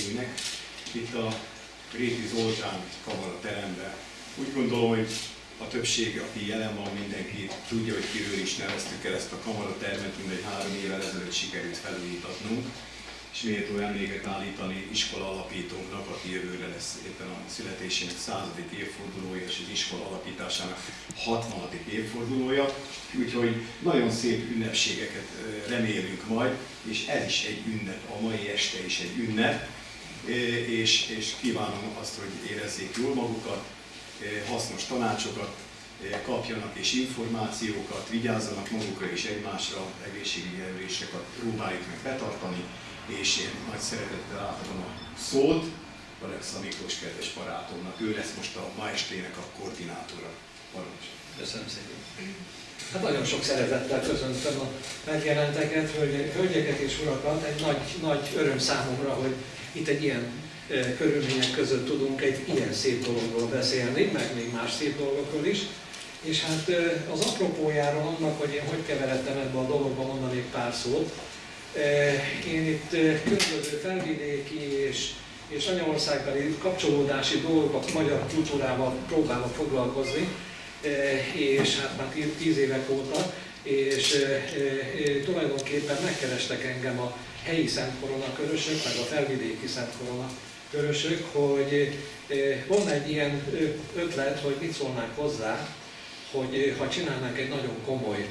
vendégeinknek itt a Réti Zoltán kamara teremben. Úgy gondolom, hogy a többség, aki jelen van, mindenki tudja, hogy kiről is neveztük el ezt a kamaratermet, mindegy három évvel ezelőtt sikerült felújítatnunk, és méltó emléket állítani iskola alapítónknak, aki jövőre lesz éppen a születésének századik évfordulója, és az iskola alapításának 60. évfordulója. Úgyhogy nagyon szép ünnepségeket remélünk majd, és ez is egy ünnep, a mai este is egy ünnep, és, és kívánom azt, hogy érezzék jól magukat, hasznos tanácsokat kapjanak és információkat, vigyázzanak magukra és egymásra, egészségügyi erőseket próbáljuk meg betartani, és én nagy szeretettel átadom a szót Alexa Miklós kedves barátomnak. Ő lesz most a ma estének a koordinátora. Parancs. Köszönöm szépen. Hát nagyon sok szeretettel köszöntöm a megjelenteket, hölgyeket és urakat. Egy nagy, nagy öröm számomra, hogy itt egy ilyen körülmények között tudunk egy ilyen szép dologról beszélni, meg még más szép dolgokról is. És hát az apropójáról annak, hogy én hogy keveredtem ebbe a dologba, mondanék pár szót. Én itt különböző felvidéki és, és anyaországbeli kapcsolódási dolgok magyar kultúrával próbálok foglalkozni, és hát már tíz évek óta, és tulajdonképpen megkerestek engem a helyi Szent Korona körösök, meg a felvidéki Szent Korona hogy van egy ilyen ötlet, hogy mit szólnánk hozzá, hogy ha csinálnánk egy nagyon komoly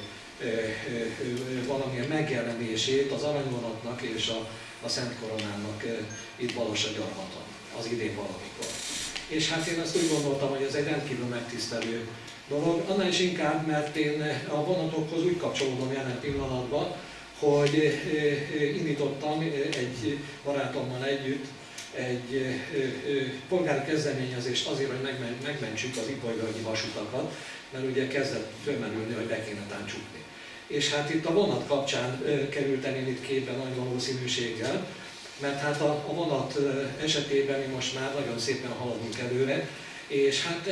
valamilyen megjelenését az aranyvonatnak és a, a Szent Koronának itt Balasagyarmaton, az idén valamikor. És hát én azt úgy gondoltam, hogy ez egy rendkívül megtisztelő dolog, annál is inkább, mert én a vonatokhoz úgy kapcsolódom jelen pillanatban, hogy indítottam egy barátommal együtt egy polgári kezdeményezést azért, hogy megmentsük az ipolyvölgyi vasutakat, mert ugye kezdett fölmerülni, hogy be kéne táncsukni. És hát itt a vonat kapcsán kerültem én itt képben nagy valószínűséggel, mert hát a, a vonat esetében mi most már nagyon szépen haladunk előre, és hát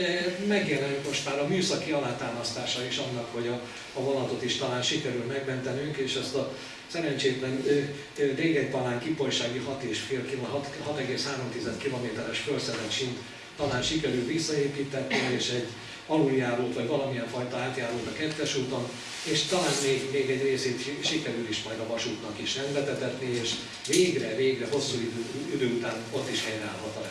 megjelenünk most már a műszaki alátámasztása is annak, hogy a, a vonatot is talán sikerül megmentenünk, és ezt a szerencsétlen Régegypalán kipolysági 6,3 kilométeres felszedett sint talán sikerül visszaépíteni, és egy aluljárót, vagy valamilyen fajta átjárót a kettes úton, és talán még, még egy részét sikerül is majd a vasútnak is rendbetetetni, és végre, végre hosszú idő, idő után ott is helyreállhat a.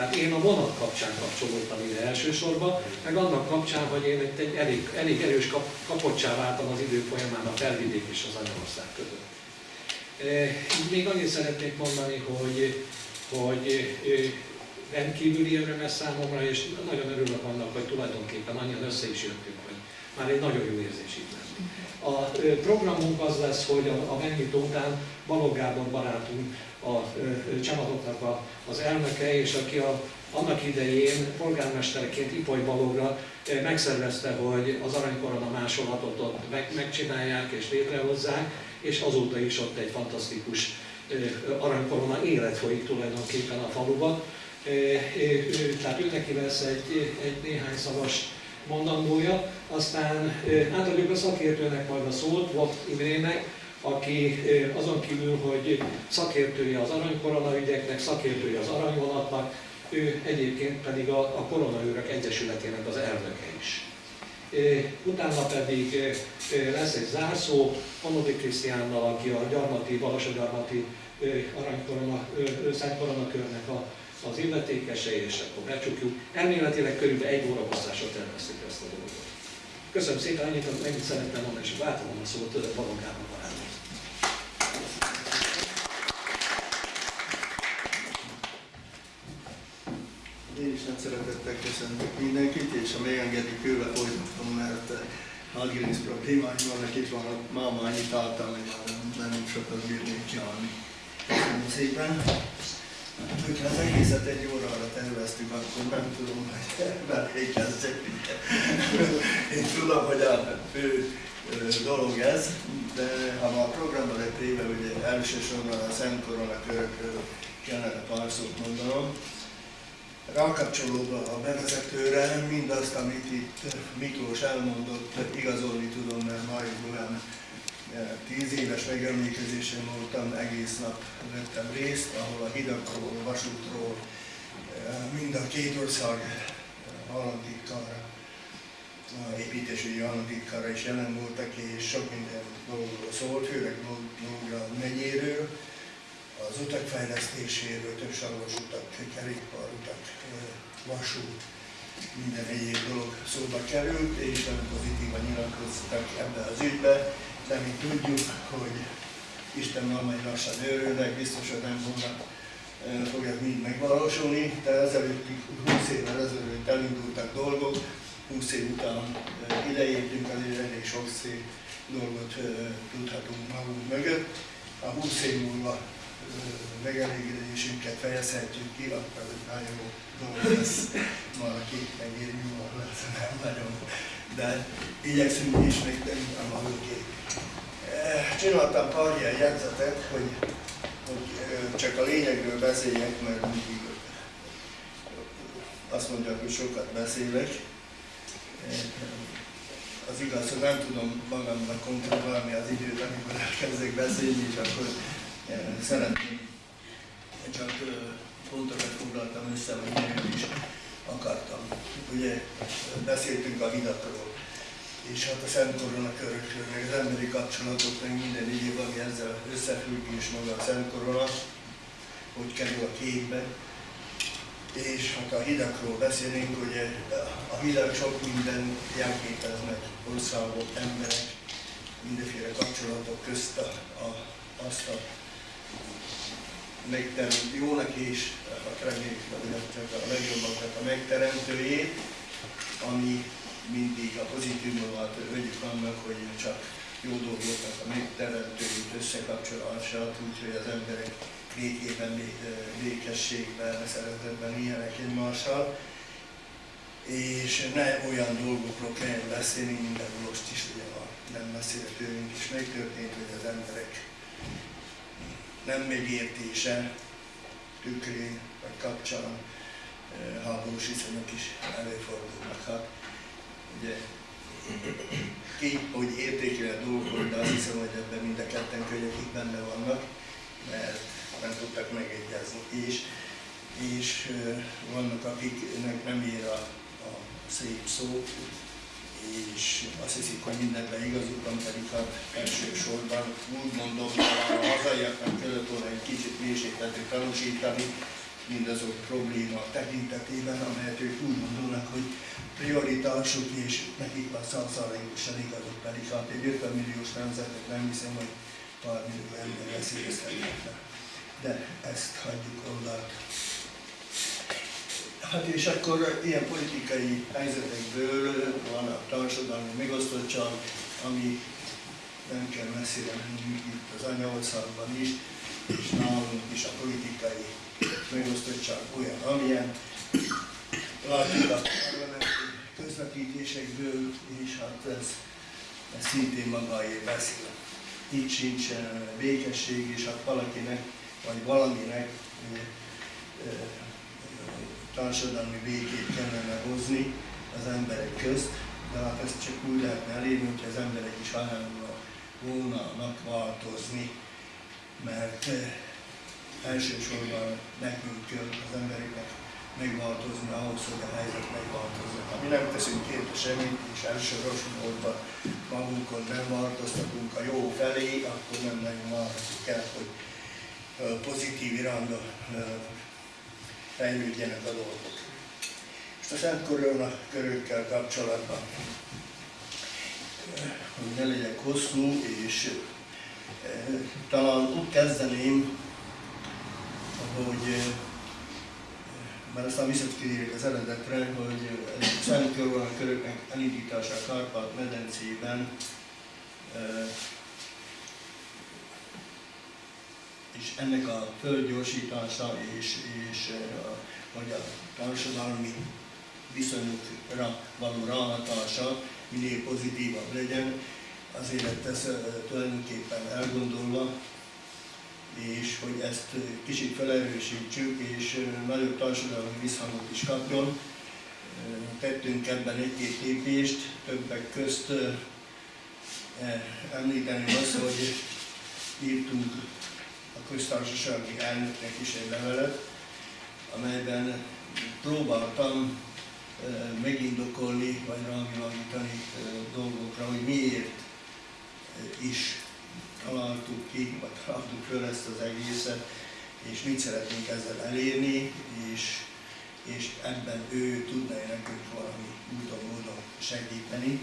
Tehát én a vonat kapcsán kapcsolódtam ide elsősorban, meg annak kapcsán, hogy én egy, elég, elég erős kap, kapocsá váltam az idő folyamán a felvidék és az anyaország között. E, még annyit szeretnék mondani, hogy, hogy rendkívüli öröm ez számomra, és nagyon örülök annak, hogy tulajdonképpen annyian össze is jöttünk, hogy már egy nagyon jó érzés itt. A programunk az lesz, hogy a, a megnyitó után Balogh Gábor barátunk a csamatoknak az elnöke, és aki a, annak idején polgármesterként Ipoly Balogra megszervezte, hogy az aranykorona másolatot ott meg, megcsinálják és létrehozzák, és azóta is ott egy fantasztikus aranykorona élet folyik tulajdonképpen a faluba. Tehát ő neki lesz egy, egy néhány szavas mondandója, aztán átadjuk a szakértőnek majd a szót, Vok Imrének, aki azon kívül, hogy szakértője az aranykorona ügyeknek, szakértője az aranyvonatnak, ő egyébként pedig a, a Koronaőrök Egyesületének az elnöke is. Utána pedig lesz egy zárszó Anodi Krisztiánnal, aki a gyarmati, Balasagyarmati aranykorona, Szent Koronakörnek a, az illetékese, és akkor becsukjuk. Elméletileg körülbelül egy óra hosszásra terveztük ezt a dolgot. Köszönöm szépen, ennyit, ennyit szerettem mondani, és átadom a szót Baloggának barátom. Én is nagy szeretettel köszöntök mindenkit, és ha megengedik, tőle folytatom, mert nagy gerinc problémáim vannak, itt van máma annyit álltam, hogy már nem sokat bírnék csinálni. Köszönöm szépen. Hogyha az egészet egy órára terveztük, akkor nem tudom, hogy belé kezdjek. Én tudom, hogy a fő dolog ez, de ha a programban lett éve, ugye elsősorban a Szent Korona körökről kellene pár szót mondanom. Rákapcsolódva a bevezetőre, mindazt, amit itt Miklós elmondott, igazolni tudom, mert majd olyan tíz éves megemlékezésen voltam, egész nap vettem részt, ahol a hidakról, a vasútról, mind a két ország államtitkára, építésügyi államtitkára is jelen voltak, és sok minden dologról szólt, főleg Nógrád megyéről, az utak fejlesztéséről, több sarkos utak, kerékpárutak, vasút, minden egyéb dolog szóba került, és nagyon pozitívan nyilatkoztak ebbe az ügybe, de mi tudjuk, hogy Isten majd lassan őrülnek, biztos, hogy nem fognak fog ez mind megvalósulni, de ezelőtt 20 évvel ezelőtt elindultak dolgok, 20 év után ideértünk, azért elég sok szép dolgot tudhatunk magunk mögött. A 20 év múlva megelégedésünket fejezhetjük ki, akkor ez nagyon jó dolog lesz, valaki megéri, lesz, nem nagyon. De igyekszünk is megtenni a magunké. Csináltam pár ilyen jegyzetet, hogy, hogy csak a lényegről beszéljek, mert mindig azt mondják, hogy sokat beszélek. Az igaz, hogy nem tudom magamnak kontrollálni az időt, amikor elkezdek beszélni, és akkor szeretném, csak pontokat foglaltam össze, hogy is akartam. Ugye beszéltünk a hidakról, és hát a Szent Korona körökről, meg az emberi kapcsolatok, meg minden egyéb, ami ezzel összefügg, és maga a Szent Korona, hogy kerül a képbe. És hát a hidakról beszélnénk, hogy a hidak sok minden jelképeznek, országok, emberek, mindenféle kapcsolatok közt a, a, azt a megteremtő, jónak is, hát reméljük, hogy a legjobbakat a megteremtőjét, ami mindig a pozitívumokat vegyük annak, hogy csak jó dolgoknak a megteremtőjét összekapcsolását, úgyhogy az emberek békében, békességben, szeretetben éljenek egymással, és ne olyan dolgokról kell beszélni, mint most is, ugye a nem messzire tőlünk is megtörtént, hogy az emberek nem megértése tükrén vagy kapcsán háborús viszonyok is előfordulnak. Hát, ugye, ki, hogy értékel a dolgokat, de azt hiszem, hogy ebben mind a ketten könnyekik benne vannak, mert nem tudtak megegyezni. És, és vannak, akiknek nem ér a, a szép szó, és azt hiszik, hogy mindenben igazuk van, pedig hát elsősorban úgy mondom, hogy a hazaiaknak kellett volna egy kicsit mélységtető tanúsítani, mindazok probléma tekintetében, amelyet ők úgy gondolnak, hogy prioritásuk, és nekik van szanszalaikusan igazuk, pedig hát egy 50 milliós nemzetet nem hiszem, hogy pár millió ember veszélyeztetnek. De ezt hagyjuk oldalt. Hát és akkor ilyen politikai helyzetekből van a társadalmi megosztottság, ami nem kell messzire menni itt az anyaországban is, és nálunk is a politikai megosztottság olyan, amilyen. Látjuk a parlamenti közvetítésekből, és hát ez, ez szintén magáért beszél. Itt sincs békesség, és hát valakinek, vagy valaminek társadalmi békét kellene hozni az emberek közt, de hát ezt csak úgy lehetne elérni, hogy az emberek is hajlandóak volnának változni, mert eh, elsősorban nekünk kell az embereknek megváltozni ahhoz, hogy a helyzet megváltozzon. Ha mi nem teszünk érte semmit, és elsősorban magunkon nem változtatunk a jó felé, akkor nem nagyon várhatjuk el, hogy pozitív irányba fejlődjenek a dolgok. És a Szent Korona körökkel kapcsolatban, hogy ne legyek hosszú, és talán úgy kezdeném, hogy mert aztán visszatérjük az eredetre, hogy a Szent Korona köröknek elindítása a Kárpát-medencében e, és ennek a földgyorsítása és, és a, vagy a társadalmi viszonyokra való ráhatása minél pozitívabb legyen, azért eh, tulajdonképpen elgondolva, és hogy ezt kicsit felerősítsük, és nagyobb társadalmi visszhangot is kapjon. Tettünk ebben egy-két lépést, többek közt eh, említeni azt, hogy írtunk a köztársasági elnöknek is egy levelet, amelyben próbáltam megindokolni, vagy rávilágítani dolgokra, hogy miért is találtuk ki, vagy találtuk föl ezt az egészet, és mit szeretnénk ezzel elérni, és, és ebben ő tudna nekünk valami úton, módon segíteni.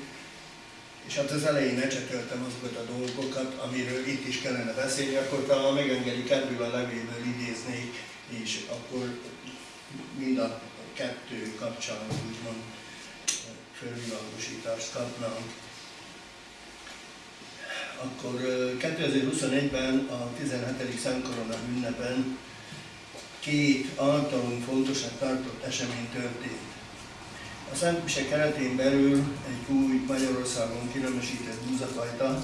És hát az elején ecsetöltem azokat a dolgokat, amiről itt is kellene beszélni, akkor talán megengedik ebből a levélből idéznék, és akkor mind a kettő kapcsán úgymond fölvilágosítást kapnánk. Akkor 2021-ben a 17. Szentkorona ünnepen két általunk fontosnak tartott esemény történt. A Szent Mise keretén belül egy új Magyarországon kinemesített búzafajta,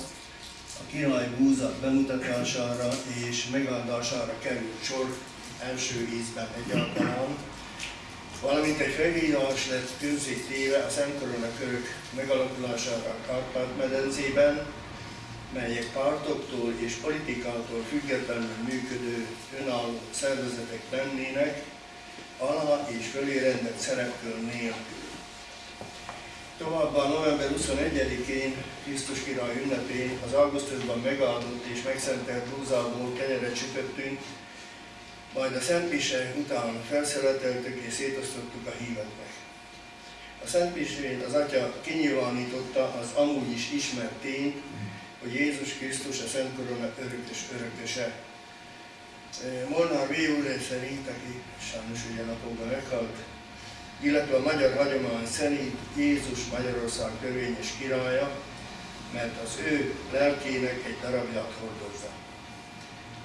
a király búza bemutatására és megáldására került sor első ízben egyáltalán, valamint egy felhívás lett közzé téve a Szent Korona körök megalakulására a Kárpát-medencében, melyek pártoktól és politikától függetlenül működő önálló szervezetek lennének, alá és fölé rendelt szerepkör nélkül. Továbbá november 21-én Krisztus király ünnepén az augusztusban megáldott és megszentelt búzából kenyeret sütöttünk, majd a Szent Pise után felszeleteltük és szétosztottuk a híveknek. A Szent Pisén az Atya kinyilvánította az amúgy is ismert tényt, hogy Jézus Krisztus a Szent Korona örökös örököse. Molnár V. úr szerint, aki sajnos ugye napokban meghalt, illetve a magyar hagyomány szerint Jézus Magyarország törvényes királya, mert az ő lelkének egy darabját hordozza.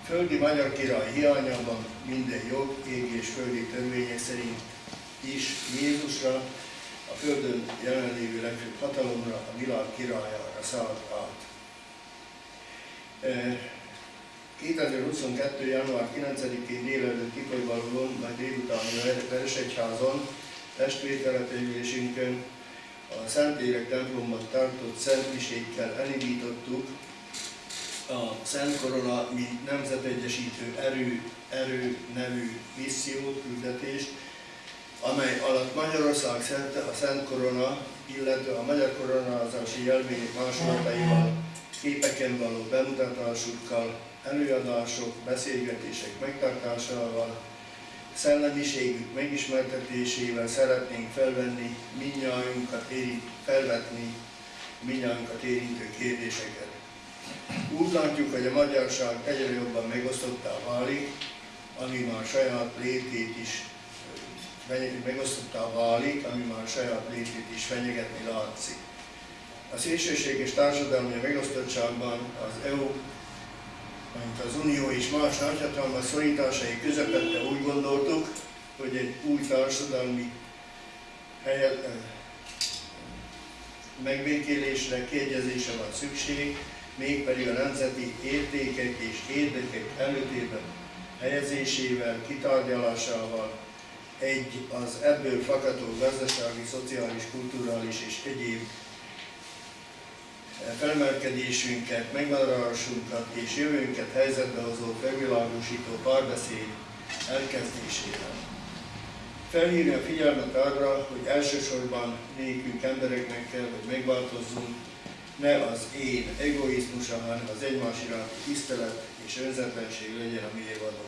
Földi magyar király hiányában minden jog, égi és földi törvények szerint is Jézusra, a Földön jelenlévő legfőbb hatalomra, a világ királyára szállt át. 2022. január 9-én délelőtt Kikolyvalon, majd délután a Veresegyházon, testvértelepülésünkön a Szentérek templomban tartott Szent Misékkel elindítottuk a Szent Korona, mi nemzetegyesítő erő, erő nevű missziót, küldetést, amely alatt Magyarország szerte a Szent Korona, illetve a magyar koronázási jelvények másolataival képeken való bemutatásukkal, előadások, beszélgetések megtartásával, szellemiségük megismertetésével szeretnénk felvenni minnyájunkat érint, felvetni minnyájunkat érintő kérdéseket. Úgy látjuk, hogy a magyarság egyre jobban megosztottá válik, ami már saját létét is megosztottá válik, ami már saját létét is fenyegetni látszik. A szélsőséges társadalmi megosztottságban az EU, mint az Unió és más nagyhatalmak szorításai közepette úgy gondoltuk, hogy egy új társadalmi helyet, eh, megbékélésre, kiegyezésre van szükség, mégpedig a nemzeti értékek és érdekek előtérben helyezésével, kitárgyalásával, egy az ebből fakadó gazdasági, szociális, kulturális és egyéb felmelkedésünket, megvállásunkat és jövőnket helyzetbe hozó felvilágosító párbeszéd elkezdésével. Felhívni a figyelmet arra, hogy elsősorban nékünk embereknek kell, hogy megváltozzunk, ne az én egoizmusa, hanem az egymás iránti tisztelet és önzetlenség legyen a mi évadó.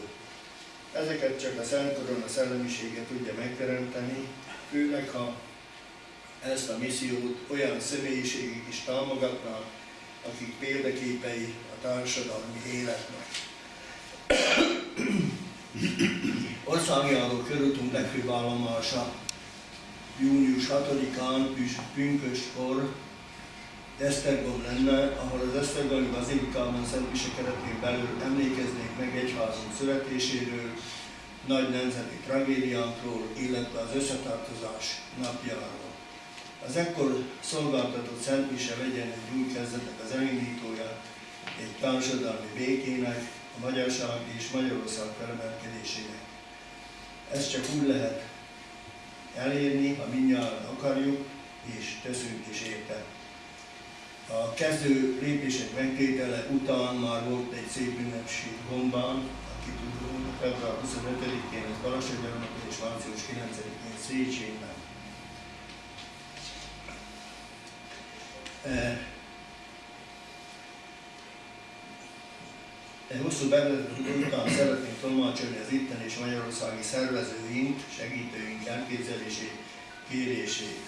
Ezeket csak a Szent Korona szellemisége tudja megteremteni, főleg ha ezt a missziót olyan személyiségek is támogatnak, akik példaképei a társadalmi életnek. Országjáró körútunk legfőbb állomása június 6-án pünköskor Esztergom lenne, ahol az Esztergomi Bazilikában Szent Mise keretén belül emlékeznék meg egyházunk születéséről, nagy nemzeti tragédiánkról, illetve az összetartozás napjáról. Az ekkor szolgáltatott Szent Mise legyen egy új kezdetek az elindítója, egy társadalmi békének, a magyarság és Magyarország felemelkedésének. Ezt csak úgy lehet elérni, ha mindjárt akarjuk, és teszünk is érte. A kezdő lépések megtétele után már volt egy szép ünnepség Gombán, aki tudunk, február 25-én ez Balassagyarmaton és március 9-én Széchenyen. Egy hosszú bevezető után szeretnénk tolmácsolni az itten és magyarországi szervezőink, segítőink elképzelését, kérését.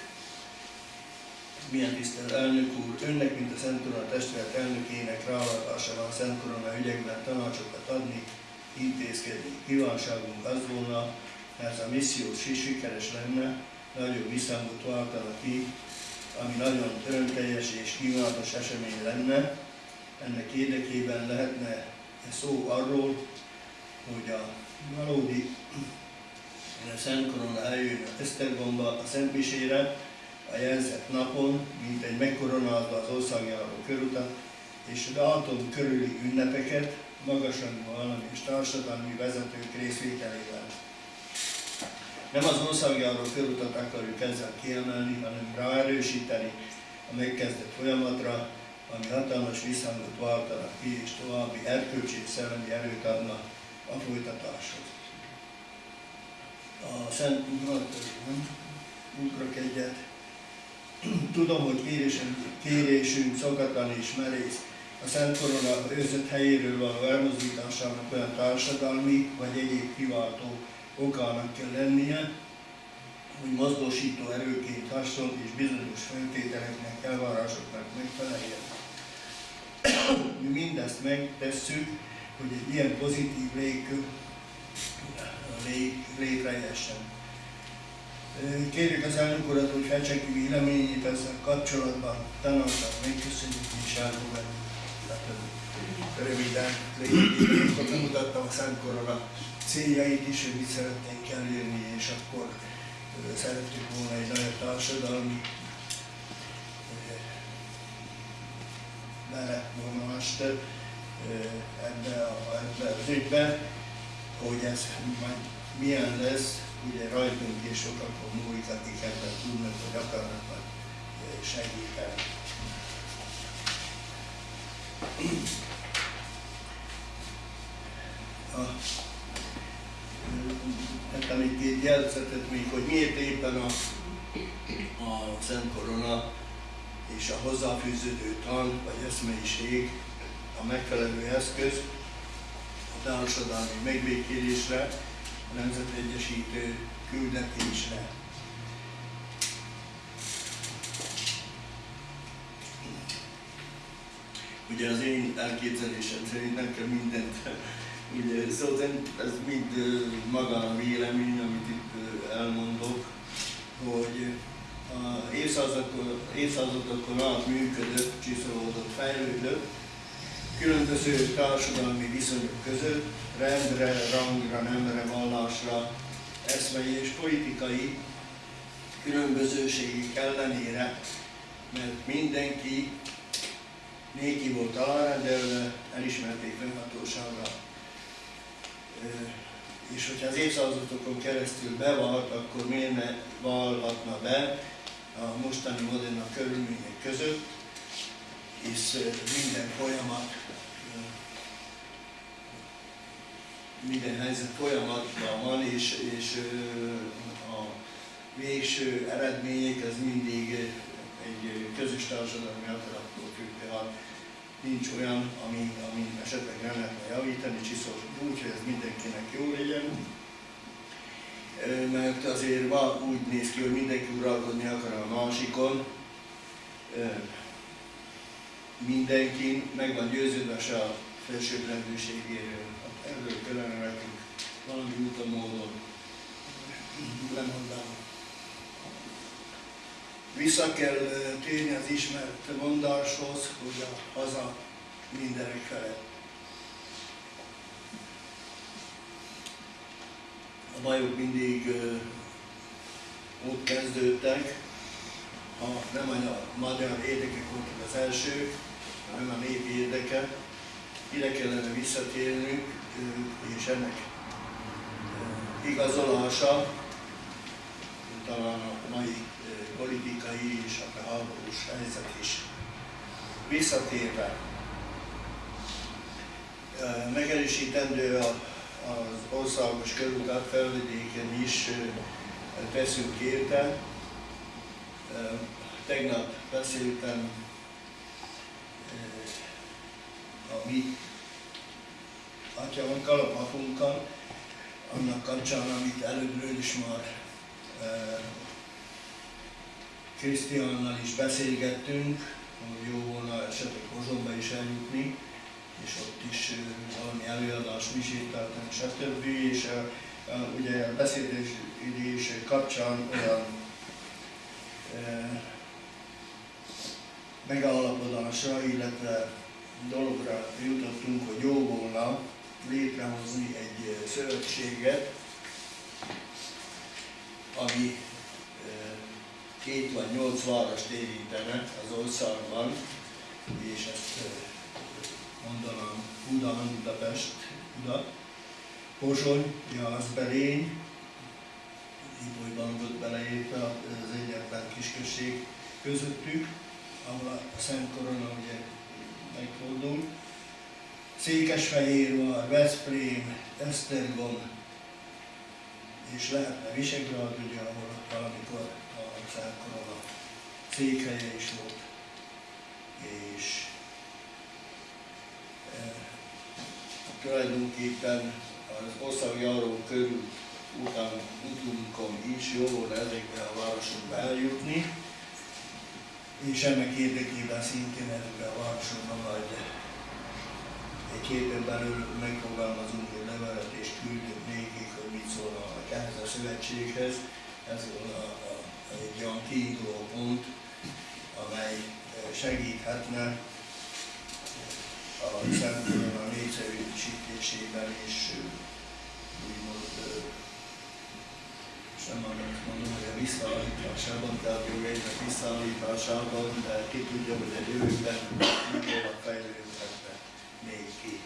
Milyen tisztelt elnök úr, önnek, mint a Szent Korona testület elnökének ráadása van a Szent Korona ügyekben tanácsokat adni, intézkedni. Kívánságunk az volna, ez a misszió is sikeres lenne, nagyobb visszhangot váltana ki, ami nagyon örömteljes és kívánatos esemény lenne. Ennek érdekében lehetne szó arról, hogy a valódi Szent Korona eljön a Esztergomba a Szent a jelzett napon, mint egy megkoronázva az országjáró körutat, és látom körüli ünnepeket, magasrangú állami és társadalmi vezetők részvételével. Nem az országjáró körutat akarjuk ezzel kiemelni, hanem ráerősíteni a megkezdett folyamatra, ami hatalmas visszhangot váltanak ki, és további erkölcsi és szellemi erőt adna a folytatáshoz. A Szent ugrok egyet. Tudom, hogy kérésünk, kérésünk szokatlan és merész. A Szent Korona őrzött helyéről való elmozdításának olyan társadalmi vagy egyéb kiváltó okának kell lennie, hogy mozgósító erőként hasonló és bizonyos feltételeknek, elvárásoknak megfeleljen. Mi mindezt megtesszük, hogy egy ilyen pozitív légkör lég, létrejessen. Kérjük az elnök urat, hogy fejtse ki véleményét ezzel kapcsolatban, tanácsát megköszönjük és elfogadjuk. Röviden, akkor bemutattam a Szent Korona céljait is, hogy mit szeretnénk elérni, és akkor szerettük volna egy nagyon társadalmi belevonást ebbe, a, ebbe az ügybe, hogy ez majd milyen lesz, ugye rajtunk és sokakon múlik, akik ebben tudnak, hogy akarnak majd segíteni. A, hát még két jelzetet még, hogy miért éppen a, a Szent Korona és a hozzáfűződő tan vagy eszmeiség a megfelelő eszköz a társadalmi megbékélésre, a nemzetegyesítő küldetésre. Ugye az én elképzelésem szerint nem kell mindent, ugye, szóval ez mind maga a vélemény, amit itt elmondok, hogy évszázadokon, évszázadokon át működött, csiszolódott, fejlődött, különböző társadalmi viszonyok között, rendre, rangra, nemre, vallásra, eszmei és politikai különbözőségek ellenére, mert mindenki néki volt alárendelve, elismerték önhatóságra. És hogyha az évszázadokon keresztül bevalt, akkor miért ne valhatna be a mostani modern körülmények között, és minden folyamat, minden helyzet folyamatban van, és, és a végső eredmények ez mindig egy közös társadalmi akarattól függ, tehát nincs olyan, ami, ami esetleg nem lehetne javítani, csiszol úgy, hogy ez mindenkinek jó legyen, mert azért ma úgy néz ki, hogy mindenki uralkodni akar a másikon, mindenki meg van győződve se a felsőbbrendűségéről. Hát erről kellene nekünk valami úton módon lemondani. Vissza kell térni az ismert mondáshoz, hogy a haza mindenek felett. A bajok mindig ott kezdődtek, ha nem a magyar érdekek voltak az első, hanem a nép érdeke. Ide kellene visszatérnünk, és ennek igazolása, talán a mai politikai és a háborús helyzet is visszatérve, megerősítendő az országos körútat felvidéken is teszünk érte. Tegnap beszéltem a mi atyavon, kalapapunkkal, annak kapcsán, amit előbbről is már Krisztiánnal is beszélgettünk, hogy jó volna esetleg Hozomba is eljutni, és ott is valami előadást, misét tartani, stb. És a, a, ugye a beszélés kapcsán olyan e, megállapodásra, illetve dologra jutottunk, hogy jó volna létrehozni egy szövetséget, ami két vagy nyolc várost érintene az országban, és ezt mondanám Buda, Budapest, Buda, Pozsony, Jászberény, Ipolyban volt beleértve az egyetlen kisközség közöttük, ahol a Szent Korona ugye megfordul. Székesfehérvár, Veszprém, Esztergom, és lehetne Visegrád, ugye, ahol valamikor a Szent Korona székhelye is volt. És e, tulajdonképpen az országjáró körül után utunkon is jó volna ezekbe a városokba eljutni, és ennek érdekében szintén ezekbe a városokban majd egy héten belül megfogalmazunk egy levelet és küldünk nékik, hogy mit szólnak ehhez a szövetséghez. Ez a, a, egy olyan kiinduló pont, amely segíthetne a Szent a népszerűsítésében és úgymond sem azt mondom, hogy a visszaállításában, tehát jogainak visszaállításában, de ki tudja, hogy egy jövőben mikor fejlődhetne még ki.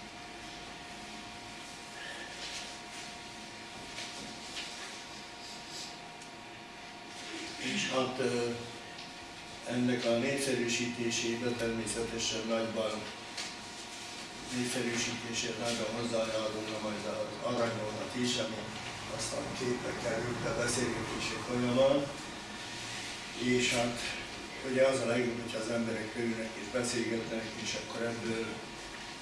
És hát ennek a népszerűsítésében természetesen nagyban népszerűsítését nagyon hozzájárulna majd az aranyvonat is, ami aztán képre került a beszélgetések folyamán. És hát ugye az a legjobb, hogyha az emberek körülnek és beszélgetnek, és akkor ebből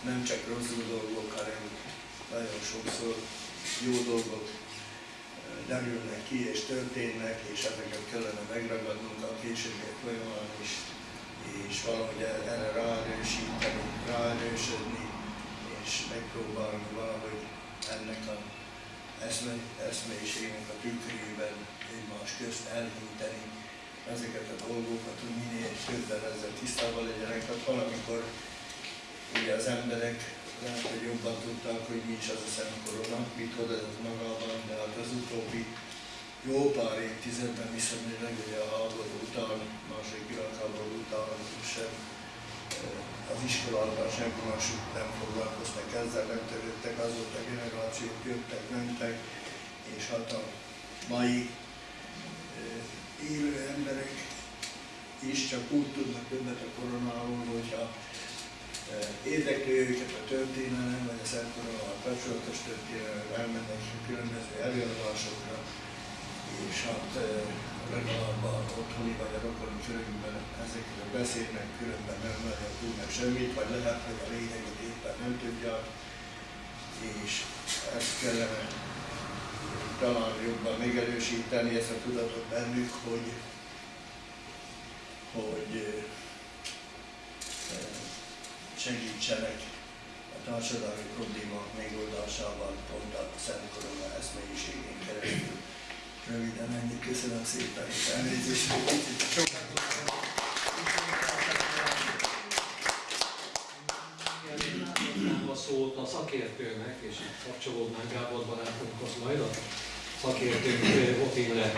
nem csak rossz dolgok, hanem nagyon sokszor jó dolgok derülnek ki és történnek, és ezeket kellene megragadnunk a későbbiek folyamán is, és valahogy erre ráerősíteni, ráerősödni, és megpróbálni valahogy ennek a eszme, eszmeiségnek a tükrében egymás közt elhinteni ezeket a dolgokat, hogy minél többen ezzel tisztában legyenek. Tehát valamikor ugye az emberek lehet, hogy jobban tudták, hogy mi is az a Szent Korona, mit hordott magában, de hát az utóbbi jó pár évtizedben viszonylag ugye a háború után, második világháború után sem az iskolában senki mások nem foglalkoztak ezzel, nem törődtek, azóta generációk jöttek, mentek, és hát a mai élő emberek is csak úgy tudnak többet a koronáról, hogyha érdekli őket a történelem, vagy a Szent Koronával kapcsolatos történelem, elmennek különböző előadásokra, és hát legalább a otthoni vagy a rokoni körünkben ezekről beszélnek, különben nem nagyon tudnak semmit, vagy lehet, hogy a lényeget éppen nem tudják, és ezt kellene talán jobban megerősíteni, ezt a tudatot bennük, hogy, hogy segítsenek a társadalmi problémák megoldásában pont a Szent Korona eszmélyiségén keresztül. Röviden ennyi, köszönöm szépen, és elnézést, hogy kicsit sokat a szót szakértőnek, és itt kapcsolódnánk Gábor barátunkhoz majd a szakértőnk Otille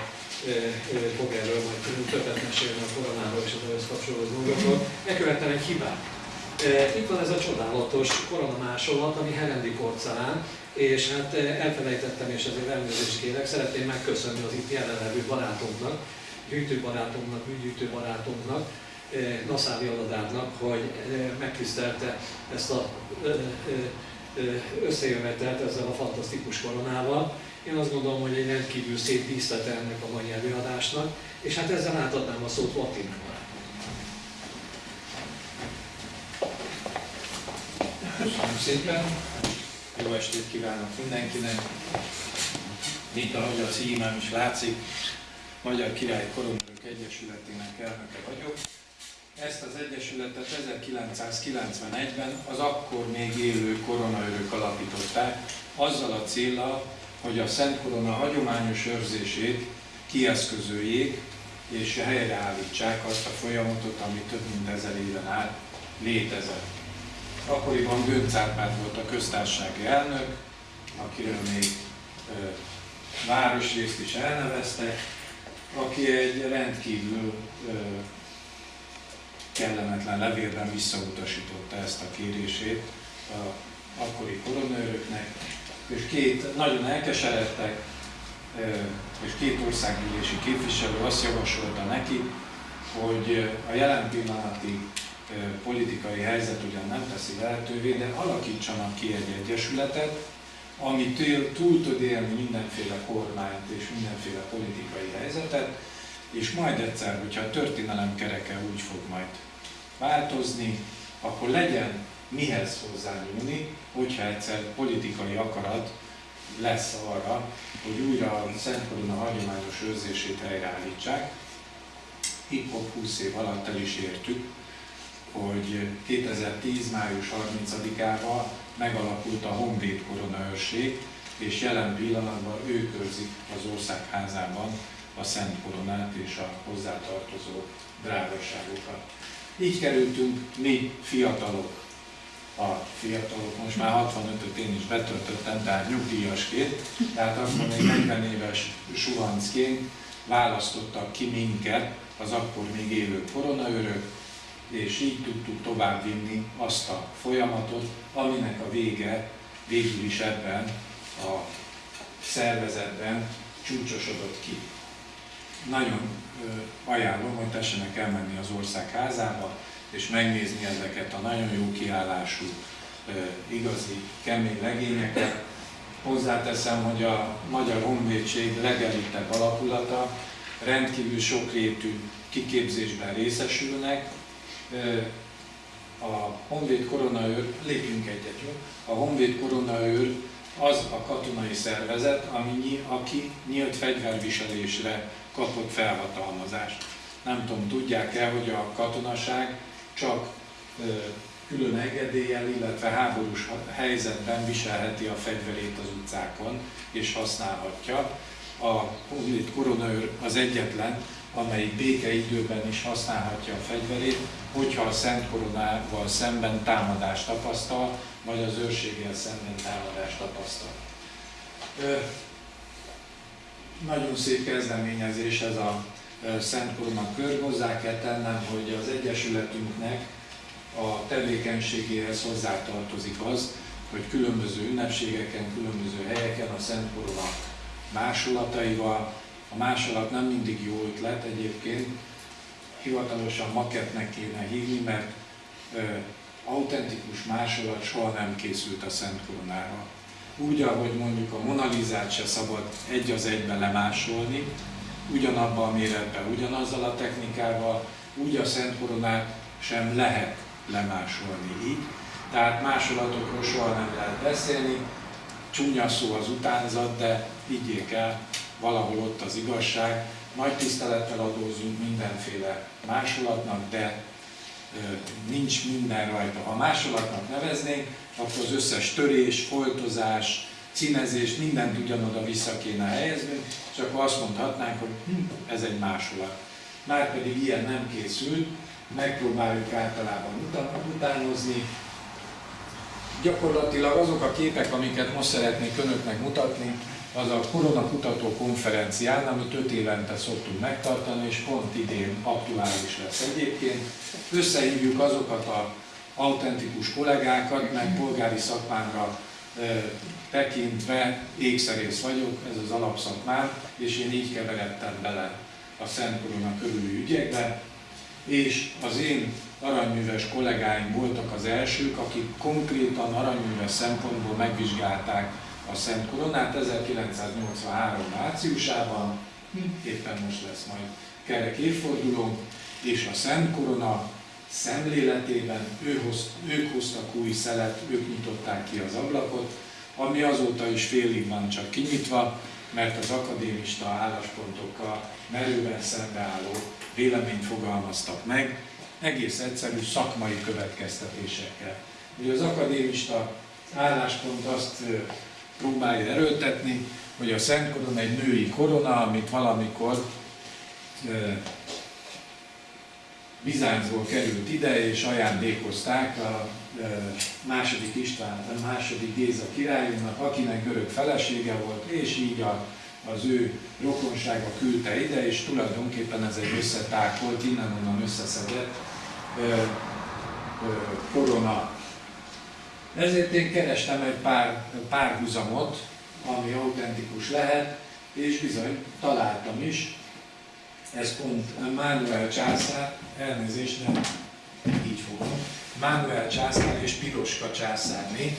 fog erről majd többet mesélni a koronáról és az ehhez kapcsolódó dolgokról. Megkövettem egy hibát. Itt van ez a csodálatos koronamásolat, ami Herendi porcelán, és hát elfelejtettem, és ezért elnézést kérek, szeretném megköszönni az itt jelenlevő barátunknak, gyűjtőbarátunknak, műgyűjtőbarátunknak, Naszári Aladárnak, hogy megtisztelte ezt a összejövetelt ezzel a fantasztikus koronával. Én azt gondolom, hogy egy rendkívül szép díszlete ennek a mai előadásnak, és hát ezzel átadnám a szót Latinak. Köszönöm szépen, jó estét kívánok mindenkinek. Mint ahogy a címem is látszik, Magyar Király Koronőrök Egyesületének elnöke vagyok. Ezt az egyesületet 1991-ben az akkor még élő koronaörök alapították, azzal a célral, hogy a Szent Korona hagyományos őrzését kieszközöljék és helyreállítsák azt a folyamatot, ami több mint ezer éven át létezett. Akkoriban Gönc volt a köztársasági elnök, akiről még városrészt is elneveztek, aki egy rendkívül kellemetlen levélben visszautasította ezt a kérését a akkori koronőröknek, és két nagyon elkeseredtek, és két országgyűlési képviselő azt javasolta neki, hogy a jelen pillanati politikai helyzet ugyan nem teszi lehetővé, de alakítsanak ki egy egyesületet, ami túl tud élni mindenféle kormányt és mindenféle politikai helyzetet, és majd egyszer, hogyha a történelem kereke úgy fog majd változni, akkor legyen mihez hozzányúlni, hogyha egyszer politikai akarat lesz arra, hogy újra a Szent Korona hagyományos őrzését helyreállítsák. Itt 20 év alatt el is értük, hogy 2010. május 30-ával megalakult a Honvéd koronaőrség, és jelen pillanatban ő körzik az országházában a Szent Koronát és a hozzátartozó drágaságokat. Így kerültünk mi fiatalok, a fiatalok, most már 65-öt én is betöltöttem, tehát nyugdíjasként, tehát akkor még 40 éves suhancként választottak ki minket, az akkor még élő koronaörök, és így tudtuk továbbvinni azt a folyamatot, aminek a vége végül is ebben a szervezetben csúcsosodott ki. Nagyon ajánlom, hogy tessenek elmenni az ország házába, és megnézni ezeket a nagyon jó kiállású, igazi, kemény legényeket. Hozzáteszem, hogy a Magyar Honvédség legelitebb alakulata rendkívül sokrétű kiképzésben részesülnek, a Honvéd Koronaőr, lépjünk egyet, jó? A Honvéd Koronaőr az a katonai szervezet, ami, aki nyílt fegyverviselésre kapott felhatalmazást. Nem tudom, tudják-e, hogy a katonaság csak külön engedéllyel, illetve háborús helyzetben viselheti a fegyverét az utcákon, és használhatja. A Honvéd Koronaőr az egyetlen, amelyik békeidőben is használhatja a fegyverét, hogyha a Szent Koronával szemben támadást tapasztal, vagy az őrséggel szemben támadást tapasztal. Ö, nagyon szép kezdeményezés ez a Szent Korona kör. Hozzá kell tennem, hogy az Egyesületünknek a tevékenységéhez hozzátartozik az, hogy különböző ünnepségeken, különböző helyeken a Szent Korona másolataival, a másolat nem mindig jó ötlet egyébként, hivatalosan maketnek kéne hívni, mert ö, autentikus másolat soha nem készült a Szent Koronára. Úgy, ahogy mondjuk a Monalizát se szabad egy az egybe lemásolni, ugyanabban a méretben, ugyanazzal a technikával, úgy a Szent Koronát sem lehet lemásolni így. Tehát másolatokról soha nem lehet beszélni, csúnya szó az utánzat, de higgyék el, valahol ott az igazság. Nagy tisztelettel adózunk mindenféle másolatnak, de nincs minden rajta. Ha másolatnak neveznénk, akkor az összes törés, foltozás, címezés, mindent ugyanoda vissza kéne helyezni, és akkor azt mondhatnánk, hogy hm, ez egy másolat. Márpedig ilyen nem készült, megpróbáljuk általában utánozni. Gyakorlatilag azok a képek, amiket most szeretnék önöknek mutatni, az a Korona Kutató Konferencián, amit öt évente szoktunk megtartani, és pont idén aktuális lesz egyébként. Összehívjuk azokat a autentikus kollégákat, meg polgári szakmámra tekintve ékszerész vagyok, ez az alapszakmám, és én így keveredtem bele a Szent Korona körüli ügyekbe. és az én aranyműves kollégáim voltak az elsők, akik konkrétan aranyműves szempontból megvizsgálták a Szent Koronát 1983 márciusában, éppen most lesz majd kerek évforduló, és a Szent Korona szemléletében ő hoz, ők hoztak új szelet, ők nyitották ki az ablakot, ami azóta is félig van csak kinyitva, mert az akadémista álláspontokkal merőben szembeálló véleményt fogalmaztak meg, egész egyszerű szakmai következtetésekkel. Ugye az akadémista álláspont azt próbálja erőltetni, hogy a Szent Korona egy női korona, amit valamikor Bizáncból került ide, és ajándékozták a második István, a második Géza királyunknak, akinek görög felesége volt, és így a, az ő rokonsága küldte ide, és tulajdonképpen ez egy összetákolt, innen-onnan összeszedett korona. Ezért én kerestem egy pár párhuzamot, ami autentikus lehet, és bizony találtam is. Ez pont Mánuel császár, elnézést nem így fogom, Mánuel császár és Piroska császárné,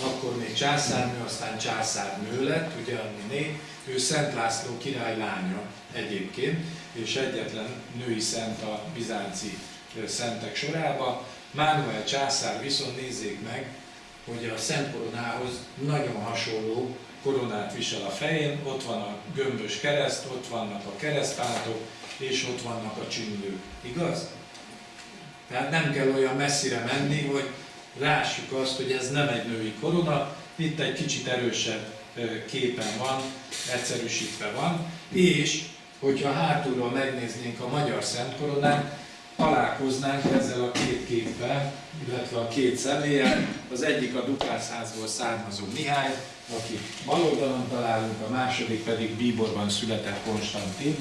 akkor még császárnő, aztán császárnő lett, ugye né, ő Szent László király lánya egyébként, és egyetlen női szent a bizánci szentek sorába. Mánuel császár viszont nézzék meg, hogy a Szent Koronához nagyon hasonló koronát visel a fején, ott van a gömbös kereszt, ott vannak a keresztpántok, és ott vannak a csündők. Igaz? Tehát nem kell olyan messzire menni, hogy lássuk azt, hogy ez nem egy női korona, itt egy kicsit erősebb képen van, egyszerűsítve van, és hogyha hátulról megnéznénk a magyar Szent Koronát, találkoznánk ezzel a két képpel, illetve a két személyen. Az egyik a Dukászházból származó Mihály, aki bal oldalon találunk, a második pedig Bíborban született Konstantin,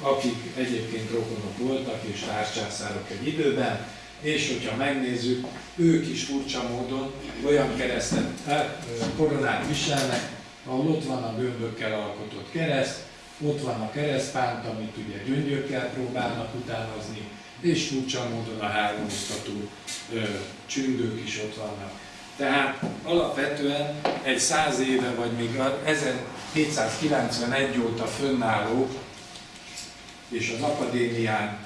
akik egyébként rokonok voltak és tárcsászárok egy időben, és hogyha megnézzük, ők is furcsa módon olyan keresztet, eh, koronát viselnek, ahol ott van a gömbökkel alkotott kereszt, ott van a keresztpánt, amit ugye gyöngyökkel próbálnak utánozni, és furcsa módon a háromoztató csüngők is ott vannak. Tehát alapvetően egy száz éve, vagy még 1791 óta fönnálló és az akadémián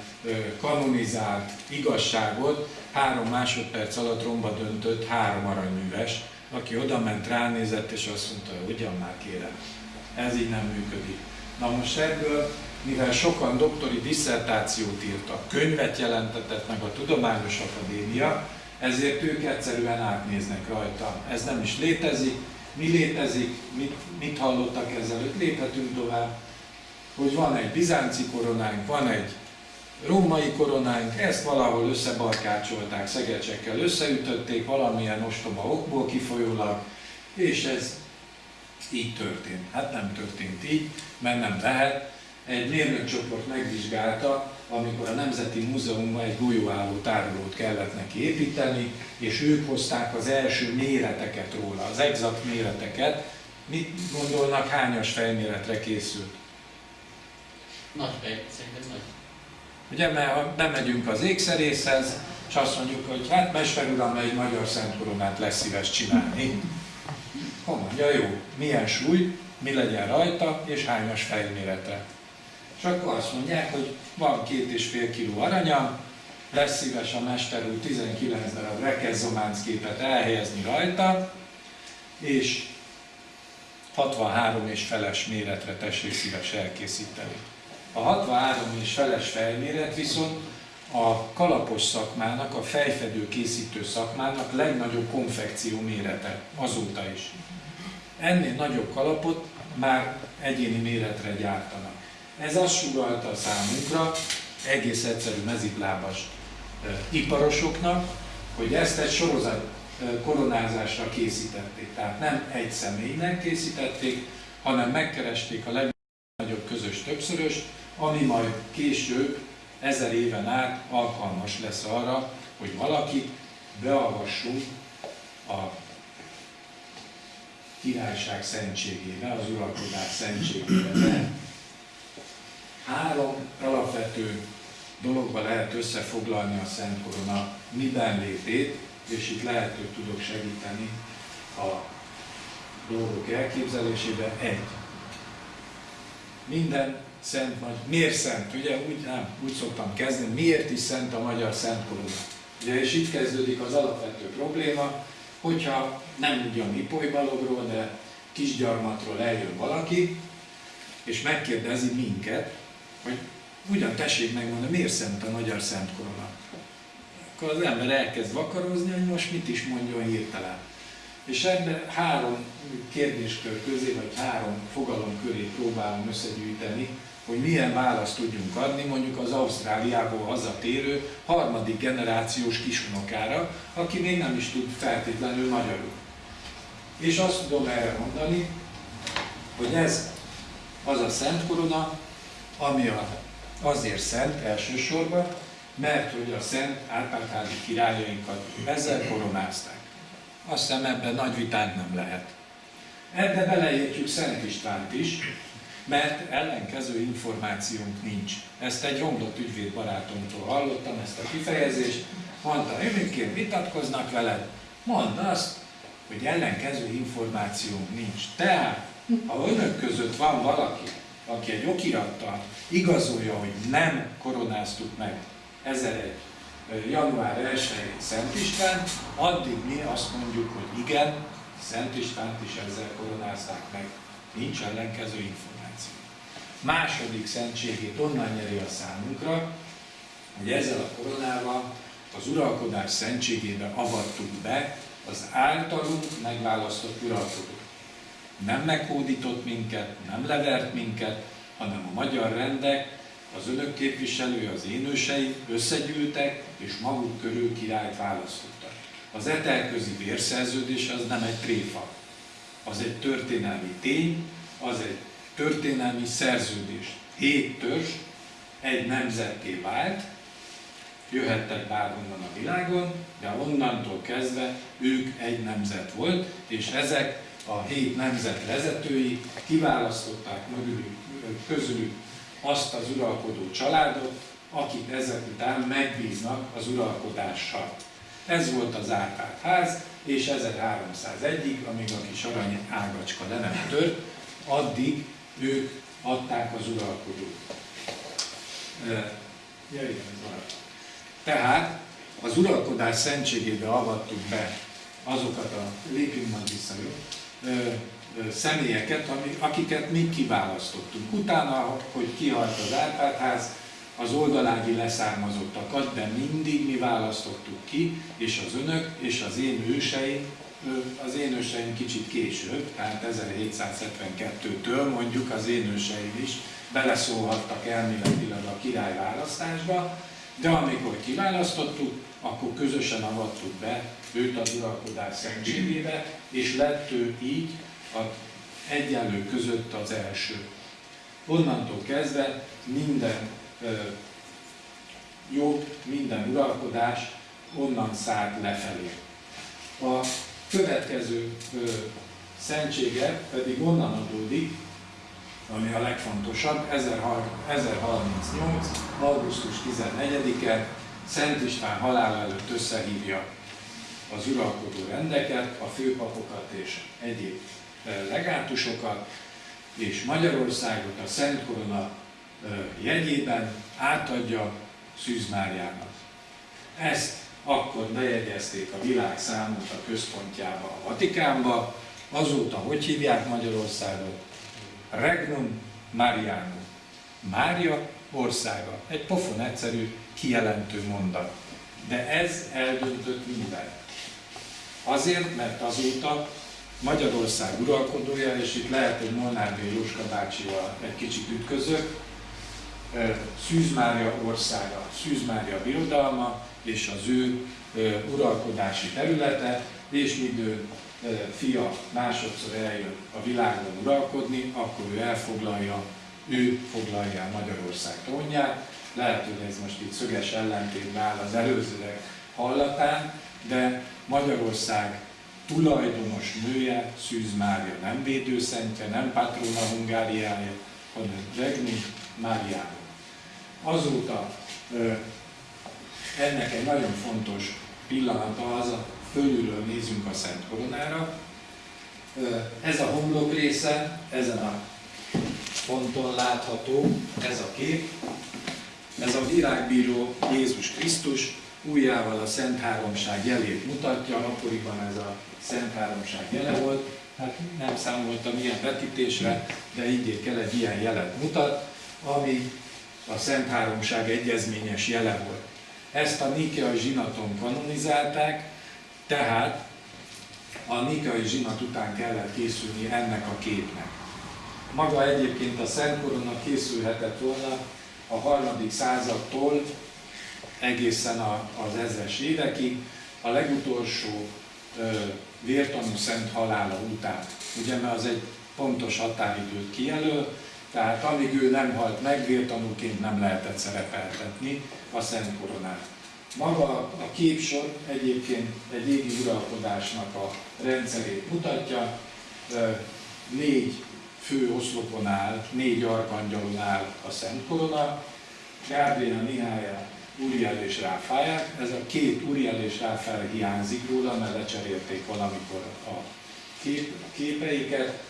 kanonizált igazságot három másodperc alatt romba döntött három aranyműves, aki oda ment, ránézett, és azt mondta, hogy ugyan már kérem, ez így nem működik. Na most ebből, mivel sokan doktori diszertációt írtak, könyvet jelentetett meg a Tudományos Akadémia, ezért ők egyszerűen átnéznek rajta. Ez nem is létezik, mi létezik, mit, mit hallottak ezelőtt, léphetünk tovább, hogy van egy bizánci koronánk, van egy római koronánk, ezt valahol összebarkácsolták, szegecsekkel összeütötték valamilyen ostoba okból kifolyólag, és ez így történt. Hát nem történt így, mert nem lehet. Egy mérnökcsoport megvizsgálta, amikor a Nemzeti Múzeumban egy golyóálló tárolót kellett neki építeni, és ők hozták az első méreteket róla, az exakt méreteket. Mit gondolnak, hányas fejméretre készült? Nagy fej, szerintem nagy. Ugye, mert ha bemegyünk az ékszerészhez, és azt mondjuk, hogy hát Mester uram, egy magyar szentkoronát lesz szíves csinálni. Akkor mondja, jó, milyen súly, mi legyen rajta, és hányas fejméretre. Akkor azt mondják, hogy van két és fél kiló aranyam, lesz szíves a mester úr 19 darab rekezzománc képet elhelyezni rajta, és 63 és feles méretre tessék szíves elkészíteni. A 63 és feles fejméret viszont a kalapos szakmának, a fejfedő készítő szakmának legnagyobb konfekció mérete azóta is. Ennél nagyobb kalapot már egyéni méretre gyártanak. Ez azt sugalta számunkra, egész egyszerű mezitlábas e, iparosoknak, hogy ezt egy sorozat e, koronázásra készítették. Tehát nem egy személynek készítették, hanem megkeresték a legnagyobb közös többszöröst, ami majd később, ezer éven át alkalmas lesz arra, hogy valakit beavassunk a királyság szentségébe, az uralkodás szentségébe. Három alapvető dologba lehet összefoglalni a Szent Korona miben létét, és itt lehet, hogy tudok segíteni a dolgok elképzelésébe. Egy. Minden szent, vagy miért szent? Ugye úgy, nem, úgy szoktam kezdeni, miért is szent a magyar Szent Korona? Ugye, és itt kezdődik az alapvető probléma, hogyha nem ugyan Ipoly Balogról, de kisgyarmatról eljön valaki, és megkérdezi minket, hogy ugyan tessék megmondani, miért szent a magyar Szent Korona. Akkor az ember elkezd vakarozni, hogy most mit is mondjon hirtelen. És ebben három kérdéskör közé, vagy három fogalom köré próbálom összegyűjteni, hogy milyen választ tudjunk adni mondjuk az Ausztráliából hazatérő harmadik generációs kisunokára, aki még nem is tud feltétlenül magyarul. És azt tudom erre mondani, hogy ez az a Szent Korona, ami a, azért szent elsősorban, mert hogy a szent árpádházi királyainkat ezzel koronázták. Azt hiszem ebben nagy vitánk nem lehet. Ebbe beleértjük Szent Istvánt is, mert ellenkező információnk nincs. Ezt egy romlott ügyvéd barátomtól hallottam, ezt a kifejezést. Mondta, önökért vitatkoznak veled, mondd azt, hogy ellenkező információnk nincs. Tehát, ha önök között van valaki, aki egy okirattal igazolja, hogy nem koronáztuk meg 1001 január 1 Szent István, addig mi azt mondjuk, hogy igen, Szent Istvánt is ezzel koronázták meg. Nincs ellenkező információ. Második szentségét onnan nyeri a számunkra, hogy ezzel a koronával az uralkodás szentségébe avattuk be az általunk megválasztott uralkodót. Nem meghódított minket, nem levert minket, hanem a magyar rendek az önök képviselői, az én összegyűltek, és maguk körül királyt választottak. Az etelközi vérszerződés az nem egy tréfa, az egy történelmi tény, az egy történelmi szerződés. Hét törzs egy nemzetté vált, jöhettek bárhonnan a világon, de onnantól kezdve ők egy nemzet volt, és ezek a hét nemzet vezetői kiválasztották mögülük, közülük azt az uralkodó családot, akik ezek után megbíznak az uralkodással. Ez volt az Árpád ház, és 1301-ig, amíg a kis arany ágacska le nem tört, addig ők adták az uralkodót. Ja, igen, Tehát az uralkodás szentségébe avattuk be azokat a, lépjünk majd vissza, jó? Személyeket, akiket mi kiválasztottunk. Utána, hogy kihalt az Árpádház, az oldalági leszármazottakat, de mindig mi választottuk ki, és az önök, és az én őseim, az én őseim kicsit később, tehát 1772-től mondjuk az én őseim is beleszólhattak elméletileg a király választásba, de amikor kiválasztottuk, akkor közösen avattuk be őt az uralkodás szentségébe, és lett ő így a egyenlő között az első. Onnantól kezdve minden jog, minden uralkodás onnan szállt lefelé. A következő ö, szentsége pedig onnan adódik, ami a legfontosabb, 1038. augusztus 14-e Szent István halála előtt összehívja az uralkodó rendeket, a főpapokat és egyéb legátusokat, és Magyarországot a Szent Korona jegyében átadja Szűz Máriának. Ezt akkor bejegyezték a világ számot a központjába, a Vatikánba, azóta hogy hívják Magyarországot? Regnum Marianum. Mária országa. Egy pofon egyszerű, kijelentő mondat. De ez eldöntött mindent. Azért, mert azóta Magyarország uralkodója, és itt lehet, hogy Molnár B. Jóska bácsival egy kicsit ütközök, Szűz Mária országa, Szűz Mária birodalma, és az ő uralkodási területe, és míg ő fia másodszor eljön a világon uralkodni, akkor ő elfoglalja, ő foglalja Magyarország trónját. Lehet, hogy ez most itt szöges ellentétben áll az előzőek hallatán, de Magyarország tulajdonos nője, Szűz Mária, nem védőszentje, nem patrona Hungáriája, hanem Regnum Máriája. azóta ennek egy nagyon fontos pillanata az, a fölülről nézünk a Szent Koronára. Ez a homlok része, ezen a ponton látható ez a kép. Ez a világbíró Jézus Krisztus újjával a Szent Háromság jelét mutatja, akkoriban ez a Szent Háromság jele volt. Hát nem számoltam ilyen vetítésre, de így kell egy ilyen jelet mutat, ami a Szent Háromság egyezményes jele volt. Ezt a Nikeai zsinaton kanonizálták, tehát a Nikeai zsinat után kellett készülni ennek a képnek. Maga egyébként a Szent Korona készülhetett volna a harmadik századtól egészen az ezres évekig, a legutolsó ö, vértanú szent halála után. Ugye, mert az egy pontos határidőt kijelöl, tehát amíg ő nem halt meg, vértanúként nem lehetett szerepeltetni a Szent Koronát. Maga a képsor egyébként egy égi uralkodásnak a rendszerét mutatja, négy fő oszlopon áll, négy arkangyalon áll a Szent Korona, Gábriel, Mihály, Uriel és Ráfáják. Ez a két Uriel és Ráfája hiányzik róla, mert lecserélték valamikor a kép, képeiket.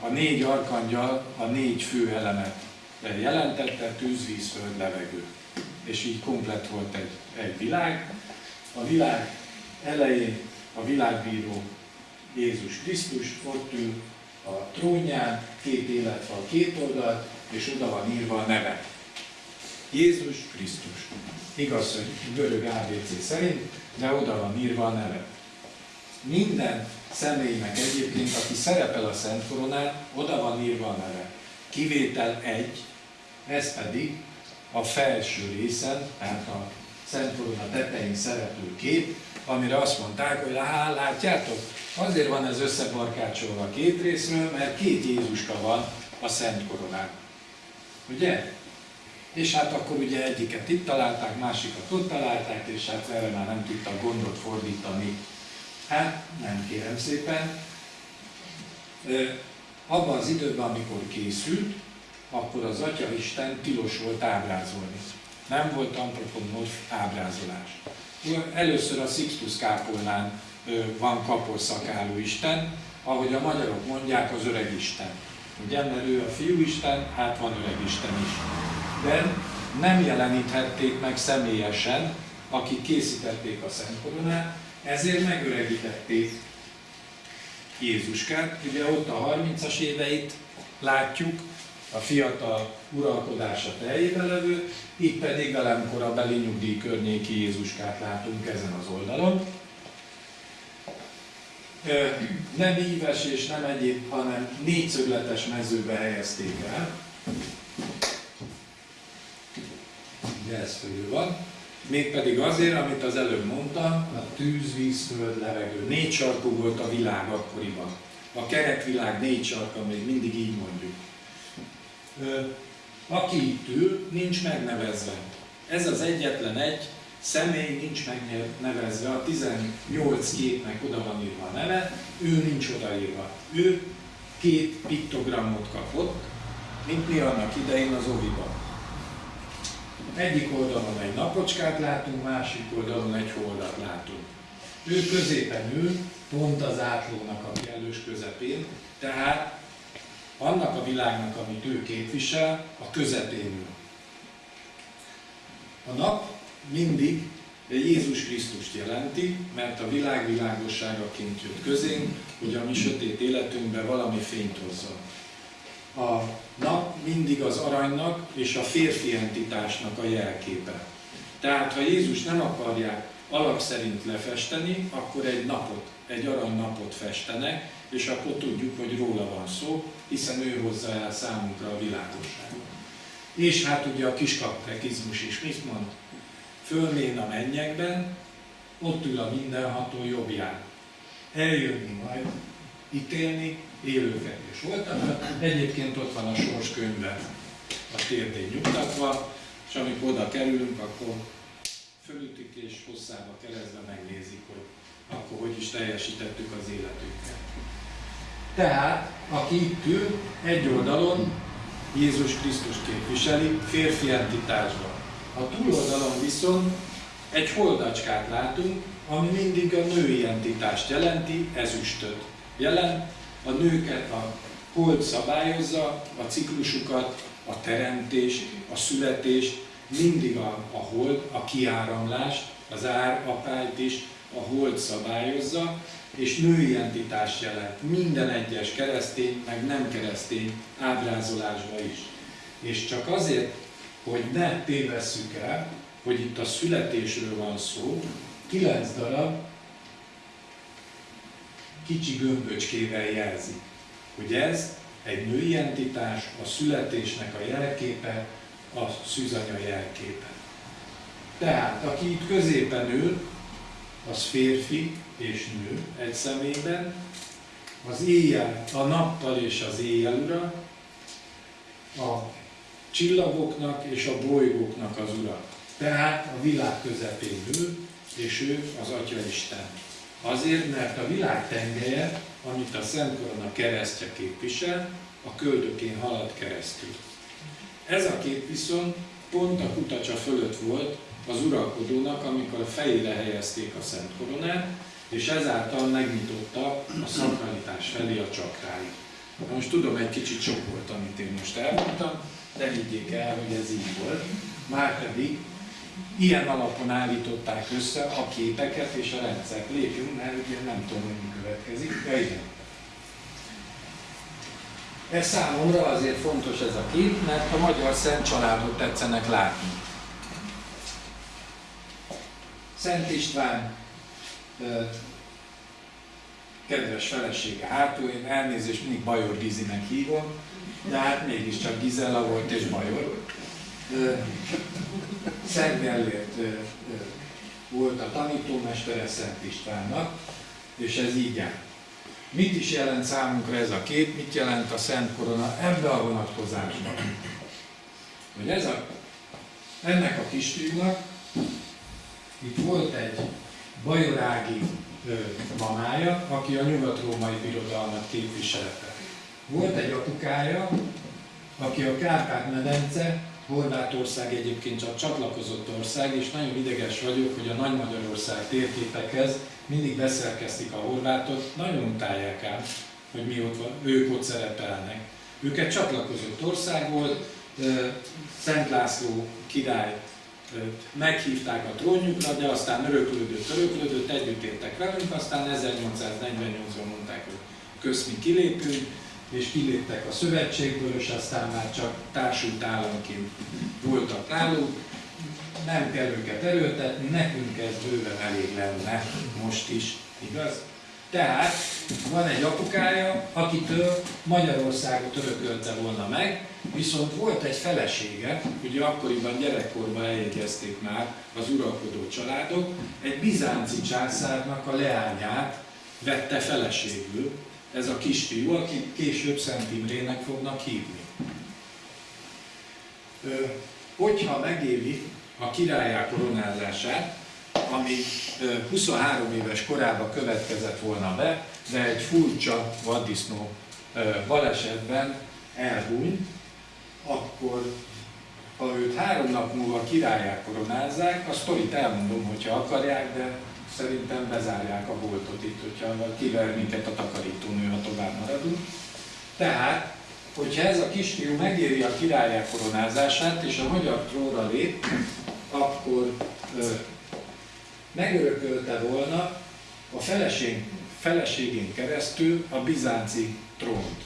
A négy arkangyal a négy fő elemet jelentette, tűz, víz, föld, levegő. És így komplet volt egy, egy világ. A világ elején a világbíró Jézus Krisztus ott ül a trónján, két életfal két oldalt, és oda van írva a neve. Jézus Krisztus. Igaz, hogy görög ABC szerint, de oda van írva a neve. Minden személynek egyébként, aki szerepel a Szent Koronán, oda van írva a neve. Kivétel egy, ez pedig a felső részen, tehát a Szent Korona tetején szereplő kép, amire azt mondták, hogy hát látjátok, azért van ez összebarkácsolva két részről, mert két Jézuska van a Szent Koronán. Ugye? És hát akkor ugye egyiket itt találták, másikat ott találták, és hát erre már nem tudtak gondot fordítani. Hát nem kérem szépen. Abban az időben, amikor készült, akkor az Atya Isten tilos volt ábrázolni. Nem volt antropomorf ábrázolás. Először a Sixtus kápolnán van kaposszakáló Isten, ahogy a magyarok mondják, az öreg Isten. Ugye, mert ő a fiú Isten, hát van öreg Isten is de nem jeleníthették meg személyesen, akik készítették a Szent Koronát, ezért megöregítették Jézuskát. Ugye ott a 30-as éveit látjuk, a fiatal uralkodása teljében levő, itt pedig velem korabeli nyugdíj környéki Jézuskát látunk ezen az oldalon. Nem íves és nem egyéb, hanem négyszögletes mezőbe helyezték el. Ugye ez fölül van, mégpedig azért, amit az előbb mondtam, a tűz, víz, föld, levegő. Négy sarkú volt a világ akkoriban. A kerekvilág négy sarka, még mindig így mondjuk. Aki itt ül, nincs megnevezve. Ez az egyetlen egy személy nincs megnevezve, a 18 képnek oda van írva a neve, ő nincs odaírva. Ő két piktogramot kapott, mint mi annak idején az oviban. Egyik oldalon egy napocskát látunk, másik oldalon egy holdat látunk. Ő középen ül, pont az átlónak a kellős közepén, tehát annak a világnak, amit ő képvisel, a közepén ül. A nap mindig Jézus Krisztust jelenti, mert a világ világosságaként jött közénk, hogy a mi sötét életünkben valami fényt hozzon a nap mindig az aranynak és a férfi entitásnak a jelképe. Tehát, ha Jézus nem akarják alak szerint lefesteni, akkor egy napot, egy arany napot festenek, és akkor tudjuk, hogy róla van szó, hiszen ő hozza el számunkra a világosságot. És hát ugye a kiskaptekizmus is mit mond? Fölmén a mennyekben, ott ül a mindenható jobbján. Eljönni majd, ítélni élőket és voltak. Egyébként ott van a sors könyve a térdén nyugtatva, és amikor oda kerülünk, akkor fölütik és hosszába keresztbe megnézik, hogy akkor hogy is teljesítettük az életünket. Tehát, aki itt ül, egy oldalon Jézus Krisztus képviseli férfi entitásban. A túloldalon viszont egy holdacskát látunk, ami mindig a női entitást jelenti, ezüstöt jelent. A nőket a hold szabályozza, a ciklusukat, a teremtést, a születést, mindig a, a hold, a kiáramlást, az árapályt is a hold szabályozza, és női entitást jelent minden egyes keresztény, meg nem keresztény ábrázolásba is. És csak azért, hogy ne tévesszük el, hogy itt a születésről van szó, kilenc darab kicsi gömböcskével jelzi, hogy ez egy női entitás, a születésnek a jelképe, a szűzanya jelképe. Tehát, aki itt középen ül, az férfi és nő egy személyben, az éjjel, a nappal és az éjjel ura, a csillagoknak és a bolygóknak az ura. Tehát a világ közepén ül, és ő az Atya Isten. Azért, mert a világ tengelye, amit a Szent Korona keresztje képvisel, a köldökén halad keresztül. Ez a kép viszont pont a kutacsa fölött volt az uralkodónak, amikor a fejére helyezték a Szent Koronát, és ezáltal megnyitotta a szakralitás felé a csakráit. Most tudom, egy kicsit sok volt, amit én most elmondtam, de higgyék el, hogy ez így volt. Márpedig ilyen alapon állították össze a képeket és a rendszert. Lépjünk, mert ugye nem tudom, hogy mi következik. Ja, igen. Ez számomra azért fontos ez a kép, mert a magyar szent családot tetszenek látni. Szent István kedves felesége hátul, én elnézést mindig Bajor Gizinek hívom, de hát mégiscsak Gizella volt és Bajor. Szent Gellért volt a tanítómestere Szent Istvánnak, és ez így áll. Mit is jelent számunkra ez a kép, mit jelent a Szent Korona ebbe a vonatkozásban? Hogy ez a, ennek a kisfiúnak itt volt egy bajorági mamája, aki a nyugat-római birodalmat képviselte. Volt egy apukája, aki a Kárpát-medence, Horvátország egyébként csak csatlakozott ország, és nagyon ideges vagyok, hogy a Nagy Magyarország térképekhez mindig beszerkeztik a horvátot, nagyon utálják ám, hogy mi ott van, ők ott szerepelnek. Őket csatlakozott ország volt, Szent László király meghívták a trónjukra, de aztán öröklődött, öröklődött, együtt értek velünk, aztán 1848-ban mondták, hogy kösz mi kilépünk, és kiléptek a szövetségből, és aztán már csak társult államként voltak náluk. Nem kell őket erőltetni, nekünk ez bőven elég lenne most is, igaz? Tehát van egy apukája, akitől Magyarországot örökölte volna meg, viszont volt egy felesége, ugye akkoriban gyerekkorban eljegyezték már az uralkodó családok, egy bizánci császárnak a leányát vette feleségül, ez a kisfiú, akit később Szent Imrének fognak hívni. Hogyha megéli a királyá koronázását, ami 23 éves korában következett volna be, de egy furcsa vaddisznó balesetben elhunyt, akkor ha őt három nap múlva királyá koronázzák, a sztorit elmondom, hogyha akarják, de szerintem bezárják a boltot itt, hogyha kiver minket a takarítónő, ha tovább maradunk. Tehát, hogyha ez a kisfiú megéri a királyá koronázását, és a magyar trónra lép, akkor ö, megörökölte volna a feleség, feleségén keresztül a bizánci trónt.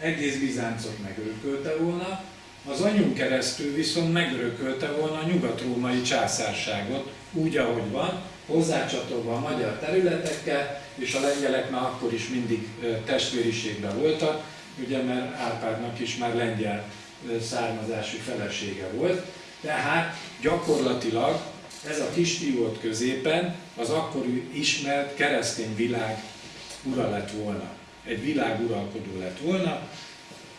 Egész Bizáncot megörökölte volna, az anyunk keresztül viszont megörökölte volna a nyugat-római császárságot, úgy, ahogy van, hozzácsatolva a magyar területekkel, és a lengyelek már akkor is mindig testvériségben voltak, ugye mert Árpádnak is már lengyel származású felesége volt. Tehát gyakorlatilag ez a kisfiú volt középen az akkori ismert keresztény világ ura lett volna. Egy világ uralkodó lett volna.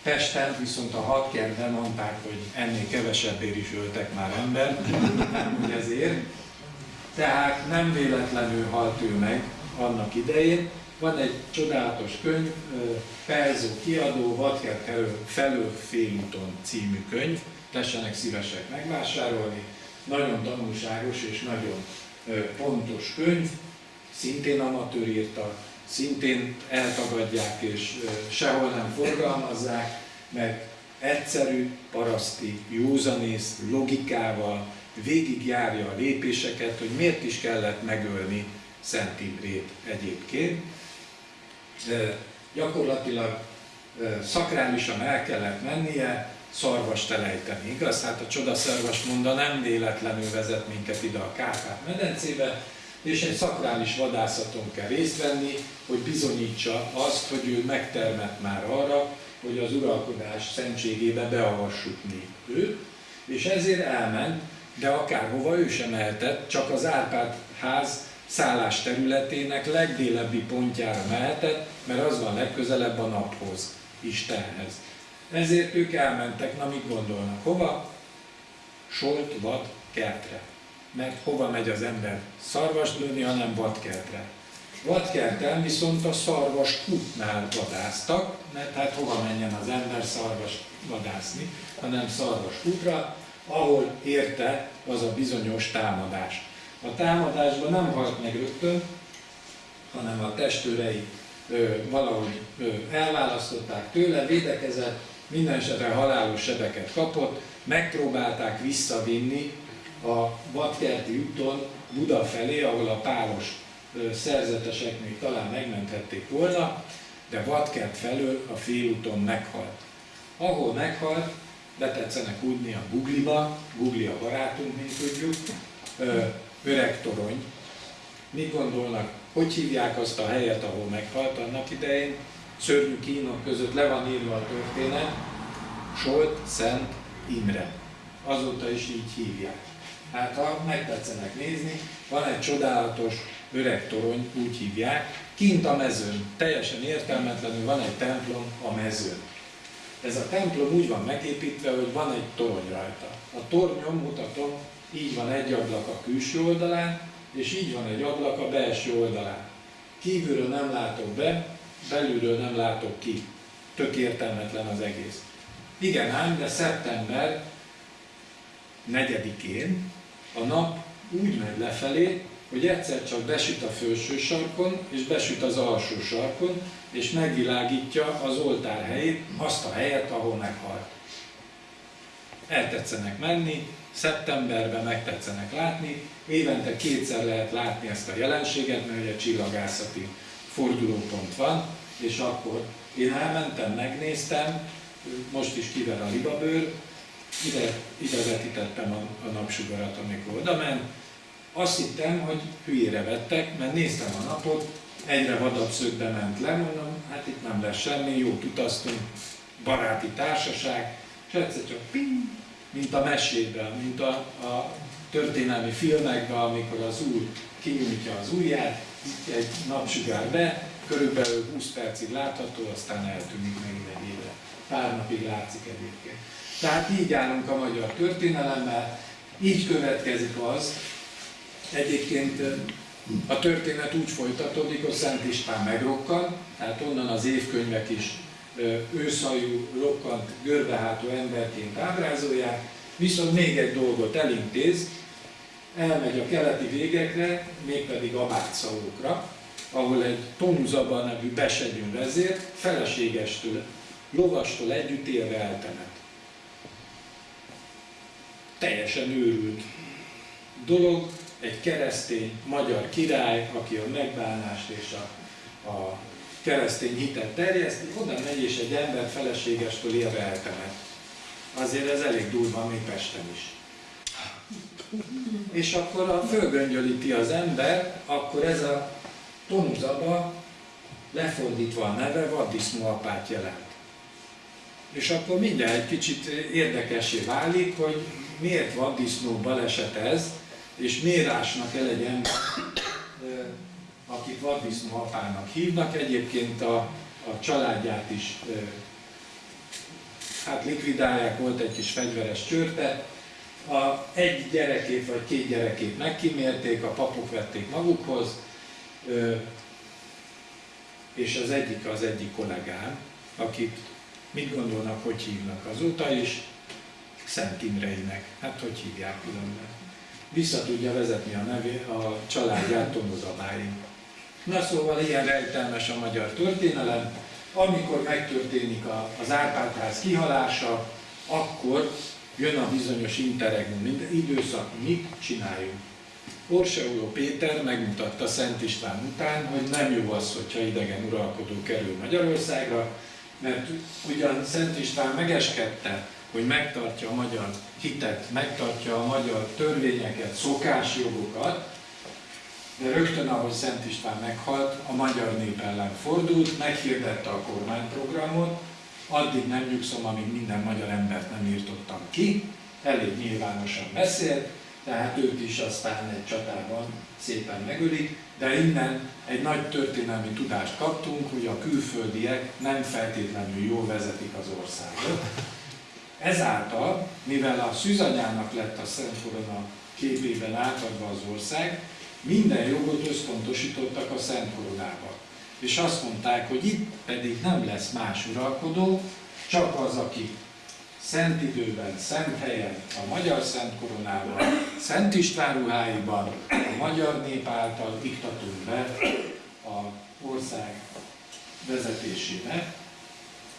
Pesten viszont a hadkerben mondták, hogy ennél kevesebbért is öltek már ember, nem hogy ezért. Tehát nem véletlenül halt ő meg annak idején, Van egy csodálatos könyv, Pelzó kiadó, Vadkert felől félúton című könyv, tessenek szívesek megvásárolni. Nagyon tanulságos és nagyon pontos könyv, szintén amatőr írta, szintén eltagadják és sehol nem forgalmazzák, mert egyszerű, paraszti, józanész, logikával végigjárja a lépéseket, hogy miért is kellett megölni Szent Imrét egyébként. Gyakorlatilag szakrálisan el kellett mennie, szarvast elejteni, igaz? Hát a csodaszarvas monda nem véletlenül vezet minket ide a Kárpát-medencébe, és egy szakrális vadászaton kell részt venni, hogy bizonyítsa azt, hogy ő megtermett már arra, hogy az uralkodás szentségébe beavassuk őt, és ezért elment, de akárhova ő sem mehetett, csak az Árpád ház szállás területének legdélebbi pontjára mehetett, mert az van legközelebb a naphoz, Istenhez. Ezért ők elmentek, na mit gondolnak, hova? Solt, vad, kertre. Mert hova megy az ember szarvast lőni, hanem vadkertre. Vadkerten viszont a szarvas kutnál vadáztak, mert hát hova menjen az ember szarvas vadászni, hanem szarvas kutra, ahol érte az a bizonyos támadás. A támadásban nem halt meg rögtön, hanem a testőrei ö, valahogy ö, elválasztották tőle, védekezett, minden esetre halálos sebeket kapott, megpróbálták visszavinni a Vadkerti úton Buda felé, ahol a pálos szerzetesek még talán megmenthették volna, de Vadkert felől a félúton meghalt. Ahol meghalt, betetszenek údni a Gugliba, Gugli a barátunk, mint tudjuk, öreg torony. Mit gondolnak, hogy hívják azt a helyet, ahol meghalt annak idején? Szörnyű kínok között le van írva a történet, Solt Szent Imre. Azóta is így hívják. Hát ha megtetszenek nézni, van egy csodálatos öreg torony, úgy hívják, kint a mezőn, teljesen értelmetlenül van egy templom a mezőn. Ez a templom úgy van megépítve, hogy van egy torony rajta. A tornyon mutatom, így van egy ablak a külső oldalán, és így van egy ablak a belső oldalán. Kívülről nem látok be, belülről nem látok ki. Tök értelmetlen az egész. Igen ám, de szeptember 4-én a nap úgy megy lefelé, hogy egyszer csak besüt a felső sarkon, és besüt az alsó sarkon, és megvilágítja az oltár helyét, azt a helyet, ahol meghalt. Eltetszenek menni, szeptemberben megtetszenek látni, évente kétszer lehet látni ezt a jelenséget, mert ugye csillagászati fordulópont van, és akkor én elmentem, megnéztem, most is kiver a libabőr, ide, ide vetítettem a, a napsugarat, amikor oda ment, azt hittem, hogy hülyére vettek, mert néztem a napot, egyre vadabb szögbe ment le, mondom, hát itt nem lesz semmi, jó utaztunk, baráti társaság, és egyszer csak ping, mint a mesében, mint a, a történelmi filmekben, amikor az úr kinyújtja az ujját, egy napsugár be, körülbelül 20 percig látható, aztán eltűnik megint egy éve. Pár napig látszik egyébként. Tehát így állunk a magyar történelemmel, így következik az, Egyébként a történet úgy folytatódik, hogy Szent István megrokkan, tehát onnan az évkönyvek is őszajú, rokkant, görbehátó emberként ábrázolják, viszont még egy dolgot elintéz, elmegy a keleti végekre, mégpedig Abátszalókra, ahol egy Tonuzaba nevű besegyünk vezér feleségestől, lovastól együtt élve eltemet. Teljesen őrült dolog, egy keresztény magyar király, aki a megbánást és a, a keresztény hitet terjeszti, oda megy és egy ember feleségestől élve eltemet. Azért ez elég durva, még Pesten is. És akkor a fölgöngyölíti az ember, akkor ez a tonuzaba lefordítva a neve vaddisznó apát jelent. És akkor mindjárt egy kicsit érdekesé válik, hogy miért vaddisznó baleset ez, és miért ásnak el egy ember, akit vaddisznó apának hívnak, egyébként a, a családját is hát likvidálják, volt egy kis fegyveres csörte, a egy gyerekét vagy két gyerekét megkímélték, a papok vették magukhoz, és az egyik az egyik kollégám, akit mit gondolnak, hogy hívnak azóta is, Szent Imreinek. Hát hogy hívják különben. Vissza tudja vezetni a, nevé, a családját Tomozabáig. Na szóval ilyen rejtelmes a magyar történelem. Amikor megtörténik a, az Árpádház kihalása, akkor jön a bizonyos interregnum időszak, mit csináljunk. Orseoló Péter megmutatta Szent István után, hogy nem jó az, hogyha idegen uralkodó kerül Magyarországra, mert ugyan Szent István megeskedte, hogy megtartja a magyar hitet, megtartja a magyar törvényeket, szokásjogokat, de rögtön, ahogy Szent István meghalt, a magyar nép ellen fordult, meghirdette a kormányprogramot, addig nem nyugszom, amíg minden magyar embert nem írtottam ki, elég nyilvánosan beszélt, tehát őt is aztán egy csatában szépen megölik, de innen egy nagy történelmi tudást kaptunk, hogy a külföldiek nem feltétlenül jól vezetik az országot. Ezáltal, mivel a szűzanyának lett a Szent Korona képében átadva az ország, minden jogot összpontosítottak a Szent Koronába. És azt mondták, hogy itt pedig nem lesz más uralkodó, csak az, aki szent időben, szent helyen, a magyar szent koronában, Szent István ruháiban, a magyar nép által iktatunk be a ország vezetésébe.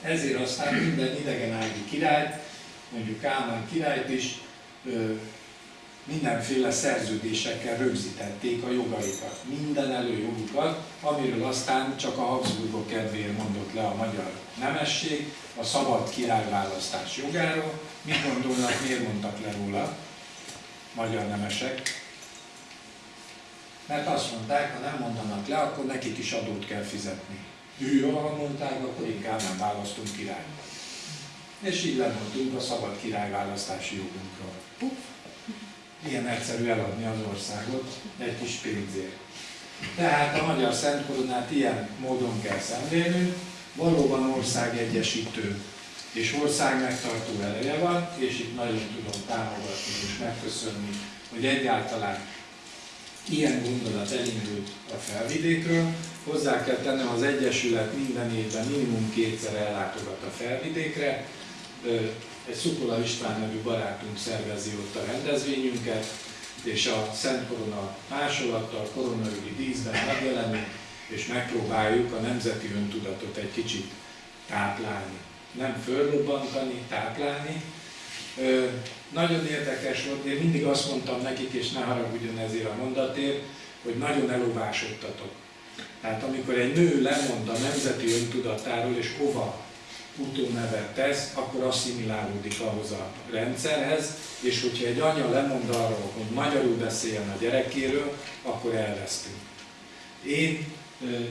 Ezért aztán minden idegen ági királyt, mondjuk Kálmán királyt is mindenféle szerződésekkel rögzítették a jogaikat, minden előjogukat, amiről aztán csak a Habsburgok kedvéért mondott le a magyar nemesség, a szabad királyválasztás jogáról. Mit gondolnak, miért mondtak le róla magyar nemesek? Mert azt mondták, ha nem mondanak le, akkor nekik is adót kell fizetni. Hű, ha mondták, akkor inkább nem választunk királyt. És így lemondtunk a szabad királyválasztási jogunkról. Ilyen egyszerű eladni az országot egy kis pénzért. Tehát a magyar Szent Koronát ilyen módon kell szemlélnünk, valóban országegyesítő és ország megtartó eleje van, és itt nagyon tudom támogatni és megköszönni, hogy egyáltalán ilyen gondolat elindult a felvidékről. Hozzá kell tennem, az Egyesület minden évben minimum kétszer ellátogat a felvidékre, egy Szukola István nevű barátunk szervezi ott a rendezvényünket, és a Szent Korona másolattal, koronaügyi díszben megjelenünk, és megpróbáljuk a nemzeti öntudatot egy kicsit táplálni. Nem fölrobbantani, táplálni. Nagyon érdekes volt, én mindig azt mondtam nekik, és ne haragudjon ezért a mondatért, hogy nagyon elolvásodtatok. Tehát amikor egy nő lemond a nemzeti öntudatáról, és hova utónevet tesz, akkor asszimilálódik ahhoz a rendszerhez, és hogyha egy anya lemond arról, hogy magyarul beszéljen a gyerekéről, akkor elvesztünk. Én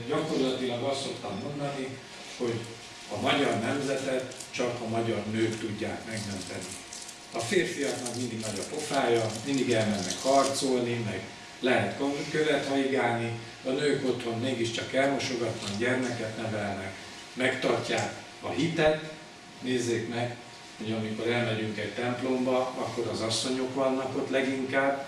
gyakorlatilag azt szoktam mondani, hogy a magyar nemzetet csak a magyar nők tudják megmenteni. A férfiaknak mindig nagy a pofája, mindig elmennek harcolni, meg lehet követ haigálni, a nők otthon mégiscsak elmosogatnak, gyermeket nevelnek, megtartják a hitet, nézzék meg, hogy amikor elmegyünk egy templomba, akkor az asszonyok vannak ott leginkább,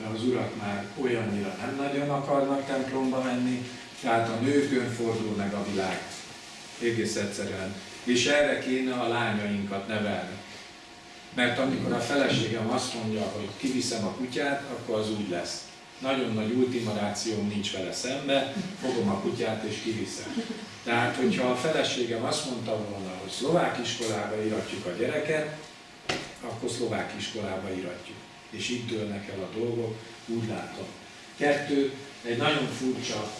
mert az urak már olyannyira nem nagyon akarnak templomba menni, tehát a nőkön fordul meg a világ. Egész egyszerűen. És erre kéne a lányainkat nevelni. Mert amikor a feleségem azt mondja, hogy kiviszem a kutyát, akkor az úgy lesz nagyon nagy ultimarációm nincs vele szembe, fogom a kutyát és kiviszem. Tehát, hogyha a feleségem azt mondta volna, hogy szlovák iskolába iratjuk a gyereket, akkor szlovák iskolába iratjuk. És itt dőlnek el a dolgok, úgy látom. Kettő, egy nagyon furcsa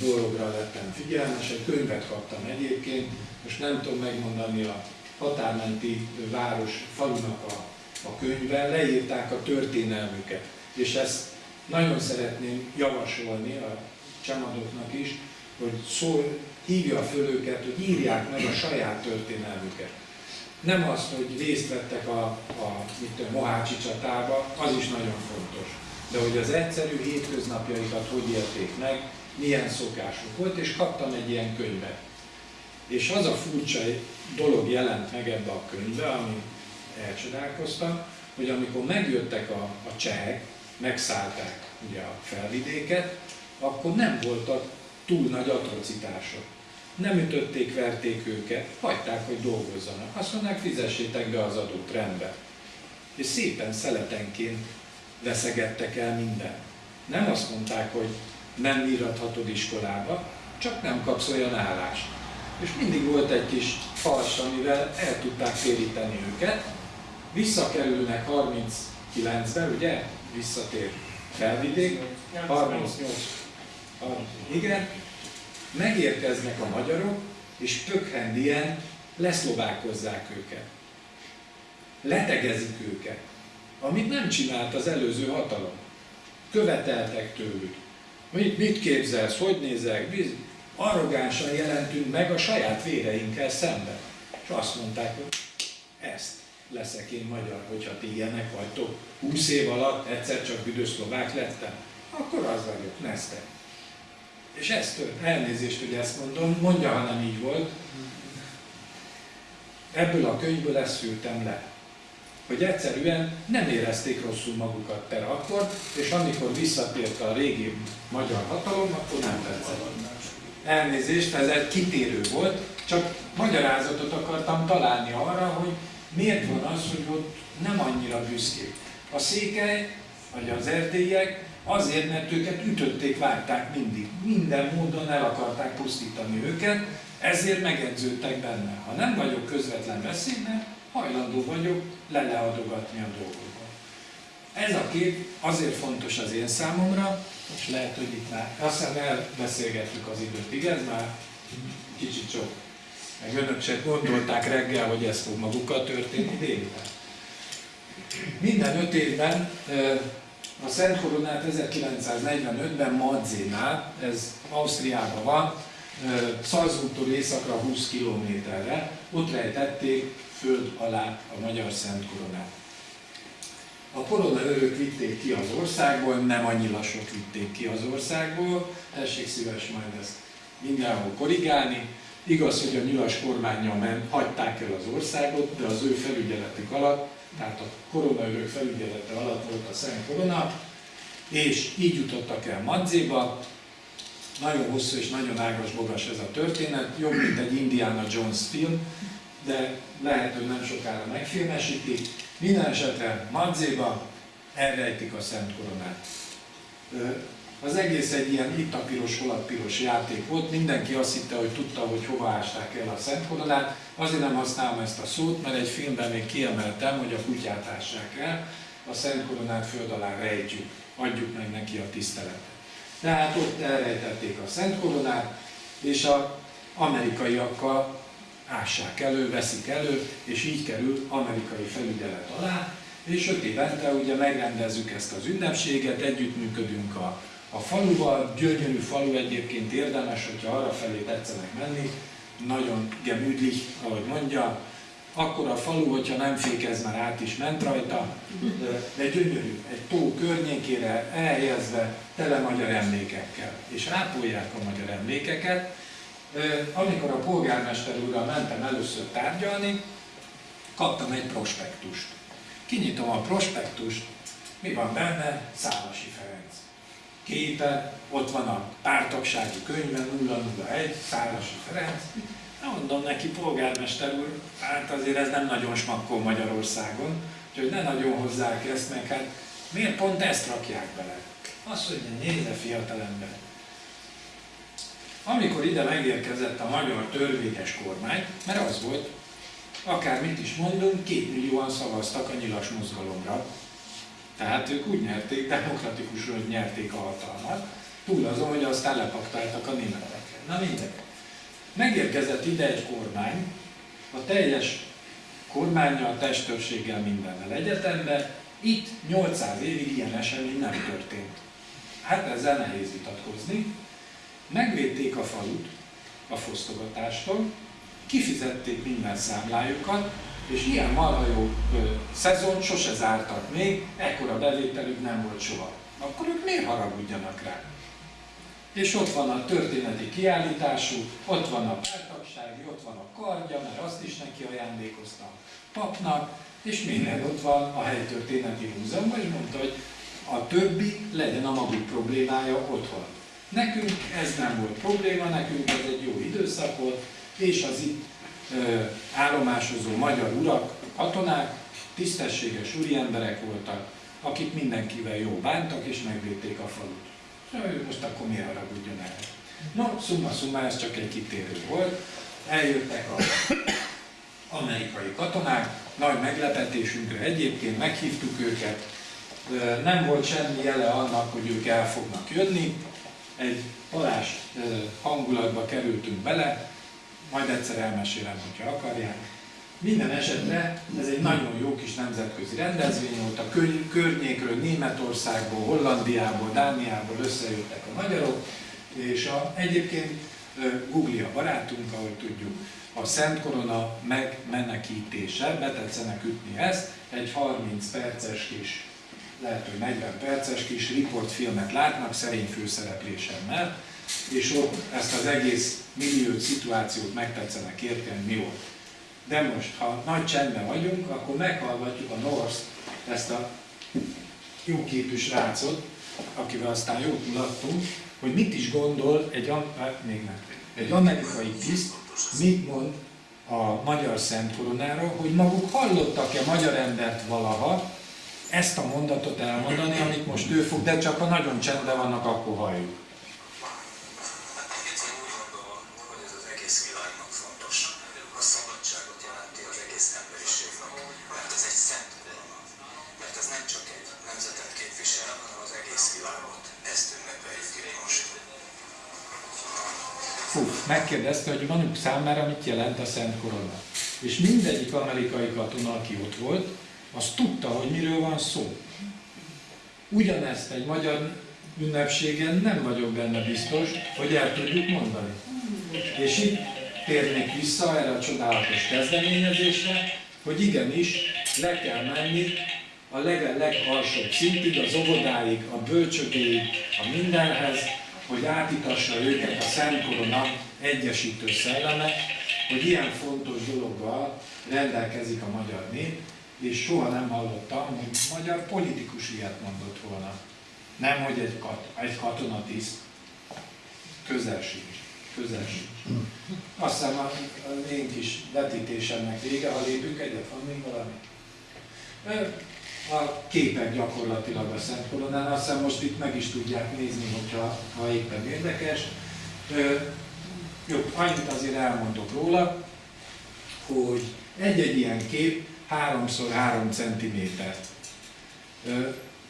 dologra lettem figyelmes, egy könyvet kaptam egyébként, most nem tudom megmondani a határmenti város falunak a, a könyvben, leírták a történelmüket, és ezt nagyon szeretném javasolni a csamadoknak is, hogy szól, hívja föl őket, hogy írják meg a saját történelmüket. Nem azt, hogy részt vettek a, a mit a Mohácsi csatába, az is nagyon fontos. De hogy az egyszerű hétköznapjaikat hogy élték meg, milyen szokásuk volt, és kaptam egy ilyen könyvet. És az a furcsa dolog jelent meg ebbe a könyvbe, ami elcsodálkoztam, hogy amikor megjöttek a, a csehek, megszállták ugye a felvidéket, akkor nem voltak túl nagy atrocitások. Nem ütötték, verték őket, hagyták, hogy dolgozzanak. Azt mondták, fizessétek be az adót rendbe. És szépen szeletenként veszegettek el mindent. Nem azt mondták, hogy nem írathatod iskolába, csak nem kapsz olyan állást. És mindig volt egy kis fals, amivel el tudták téríteni őket. Visszakerülnek 39-ben, ugye? Visszatér felvidék. 38. Igen. Megérkeznek a magyarok, és pökhendien leszlovákozzák őket. Letegezik őket. Amit nem csinált az előző hatalom. Követeltek tőlük. Mit, mit képzelsz, hogy nézek? Biz, arrogánsan jelentünk meg a saját véreinkkel szemben. És azt mondták, hogy ezt leszek én magyar, hogyha ti ilyenek vagytok. 20 év alatt egyszer csak büdös szlovák lettem, akkor az vagyok, neztek. És ez tört, elnézést, hogy ezt mondom, mondja, ha nem így volt. Ebből a könyvből ezt szültem le hogy egyszerűen nem érezték rosszul magukat per akkor, és amikor visszatért a régi magyar hatalom, akkor nem tetszett. Elnézést, ez egy kitérő volt, csak magyarázatot akartam találni arra, hogy miért van az, hogy ott nem annyira büszkék. A székely, vagy az erdélyek azért, mert őket ütötték, vágták mindig. Minden módon el akarták pusztítani őket, ezért megedződtek benne. Ha nem vagyok közvetlen veszélyben, hajlandó vagyok leleadogatni a dolgokat. Ez a kép azért fontos az én számomra, és lehet, hogy itt már, aztán elbeszélgettük az időt, igaz? Már kicsit sok. Meg önök se gondolták reggel, hogy ez fog magukkal történni délután. Minden öt évben a Szent Koronát 1945-ben Madzénál, ez Ausztriában van, Szalzburgtól északra 20 kilométerre, ott rejtették föld alá a magyar Szent Koronát. A korona örök vitték ki az országból, nem annyira sok vitték ki az országból, tessék szíves majd ezt mindenhol korrigálni. Igaz, hogy a nyilas kormányjal ment, hagyták el az országot, de az ő felügyeletük alatt, tehát a koronaörök felügyelete alatt volt a Szent Korona, és így jutottak el Madzéba. Nagyon hosszú és nagyon ágas bogas ez a történet, jobb, mint egy Indiana Jones film, de lehet, hogy nem sokára megfilmesítik. Minden esetre Madzéba elrejtik a Szent Koronát. Az egész egy ilyen itt a piros, hol a piros játék volt. Mindenki azt hitte, hogy tudta, hogy hova ásták el a Szent Koronát. Azért nem használom ezt a szót, mert egy filmben még kiemeltem, hogy a kutyát ássák el. A Szent Koronát föld alá rejtjük, adjuk meg neki a tiszteletet. Tehát ott elrejtették a Szent Koronát, és a amerikaiakkal ássák elő, veszik elő, és így kerül amerikai felügyelet alá, és öt évente ugye megrendezzük ezt az ünnepséget, együttműködünk a, a faluval, gyönyörű falu egyébként érdemes, hogyha arra felé tetszenek menni, nagyon gemütlich, ahogy mondja, akkor a falu, hogyha nem fékez, már át is ment rajta, de gyönyörű, egy tó környékére elhelyezve tele magyar emlékekkel, és ápolják a magyar emlékeket, amikor a polgármester úrral mentem először tárgyalni, kaptam egy prospektust. Kinyitom a prospektust, mi van benne? Szálasi Ferenc. Képe, ott van a pártagsági könyve 001, Szálasi Ferenc. Na mondom neki, polgármester úr, hát azért ez nem nagyon smakkol Magyarországon, úgyhogy ne nagyon hozzák ezt, meg hát miért pont ezt rakják bele? Azt mondja, nézze fiatalember, amikor ide megérkezett a magyar törvényes kormány, mert az volt, akármit is mondunk, két millióan szavaztak a nyilas mozgalomra. Tehát ők úgy nyerték, demokratikusan nyerték a hatalmat, túl azon, hogy aztán lepaktáltak a németekre. Na mindegy. Megérkezett ide egy kormány, a teljes kormányjal, testőrséggel, mindennel egyetemben, itt 800 évig ilyen esemény nem történt. Hát ezzel nehéz vitatkozni, megvédték a falut a fosztogatástól, kifizették minden számlájukat, és ilyen marha jó szezon sose zártak még, ekkora bevételük nem volt soha. Akkor ők miért haragudjanak rá? És ott van a történeti kiállítású, ott van a pártagsági, ott van a kardja, mert azt is neki ajándékozta a papnak, és minden ott van a helytörténeti múzeumban, és mondta, hogy a többi legyen a maguk problémája otthon. Nekünk ez nem volt probléma, nekünk ez egy jó időszak volt, és az itt ö, állomásozó magyar urak, katonák, tisztességes úri emberek voltak, akik mindenkivel jó bántak és megvédték a falut. Ő most akkor miért haragudjon el? No, szumma szumma, ez csak egy kitérő volt. Eljöttek a amerikai katonák, nagy meglepetésünkre egyébként meghívtuk őket, nem volt semmi jele annak, hogy ők el fognak jönni, egy palás hangulatba kerültünk bele, majd egyszer elmesélem, hogyha akarják. Minden esetre ez egy nagyon jó kis nemzetközi rendezvény volt, a kör- környékről, Németországból, Hollandiából, Dániából összejöttek a magyarok, és a, egyébként Google a barátunk, ahogy tudjuk, a Szent Korona megmenekítése, betetszenek ütni ezt, egy 30 perces kis, lehet, hogy 40 perces kis riportfilmet látnak szerény főszereplésemmel, és ott ezt az egész millió szituációt megtetszenek érteni, mi volt. De most, ha nagy csendben vagyunk, akkor meghallgatjuk a North, ezt a jó képű srácot, akivel aztán jót mulattunk, hogy mit is gondol egy, még nem, egy amerikai tiszt, mit mond a magyar Szent Koronáról, hogy maguk hallottak-e magyar embert valaha ezt a mondatot elmondani, amit most ő fog, de csak ha nagyon csendben vannak, akkor halljuk. Megkérdezte, hogy vanuk számára mit jelent a Szent Korona. És mindegyik amerikai katona, aki ott volt, az tudta, hogy miről van szó. Ugyanezt egy magyar ünnepségen nem vagyok benne biztos, hogy el tudjuk mondani. És itt térnék vissza erre a csodálatos kezdeményezésre, hogy igenis le kell menni a leg legalsóbb szintig, az óvodáig, a bölcsödéig, a mindenhez, hogy átitassa őket a Szent Korona egyesítő szelleme, hogy ilyen fontos dologgal rendelkezik a magyar nép, és soha nem hallottam, hogy magyar politikus ilyet mondott volna. Nem, hogy egy, kat, egy katonatiszt. Közel sincs. Közel sincs. Azt hiszem, a, én kis vetítésemnek vége, ha lépünk egyet, van még valami? A képek gyakorlatilag a Szent Koronán, azt hiszem most itt meg is tudják nézni, hogyha, ha éppen érdekes. Jó, annyit azért elmondok róla, hogy egy-egy ilyen kép 3x3 cm.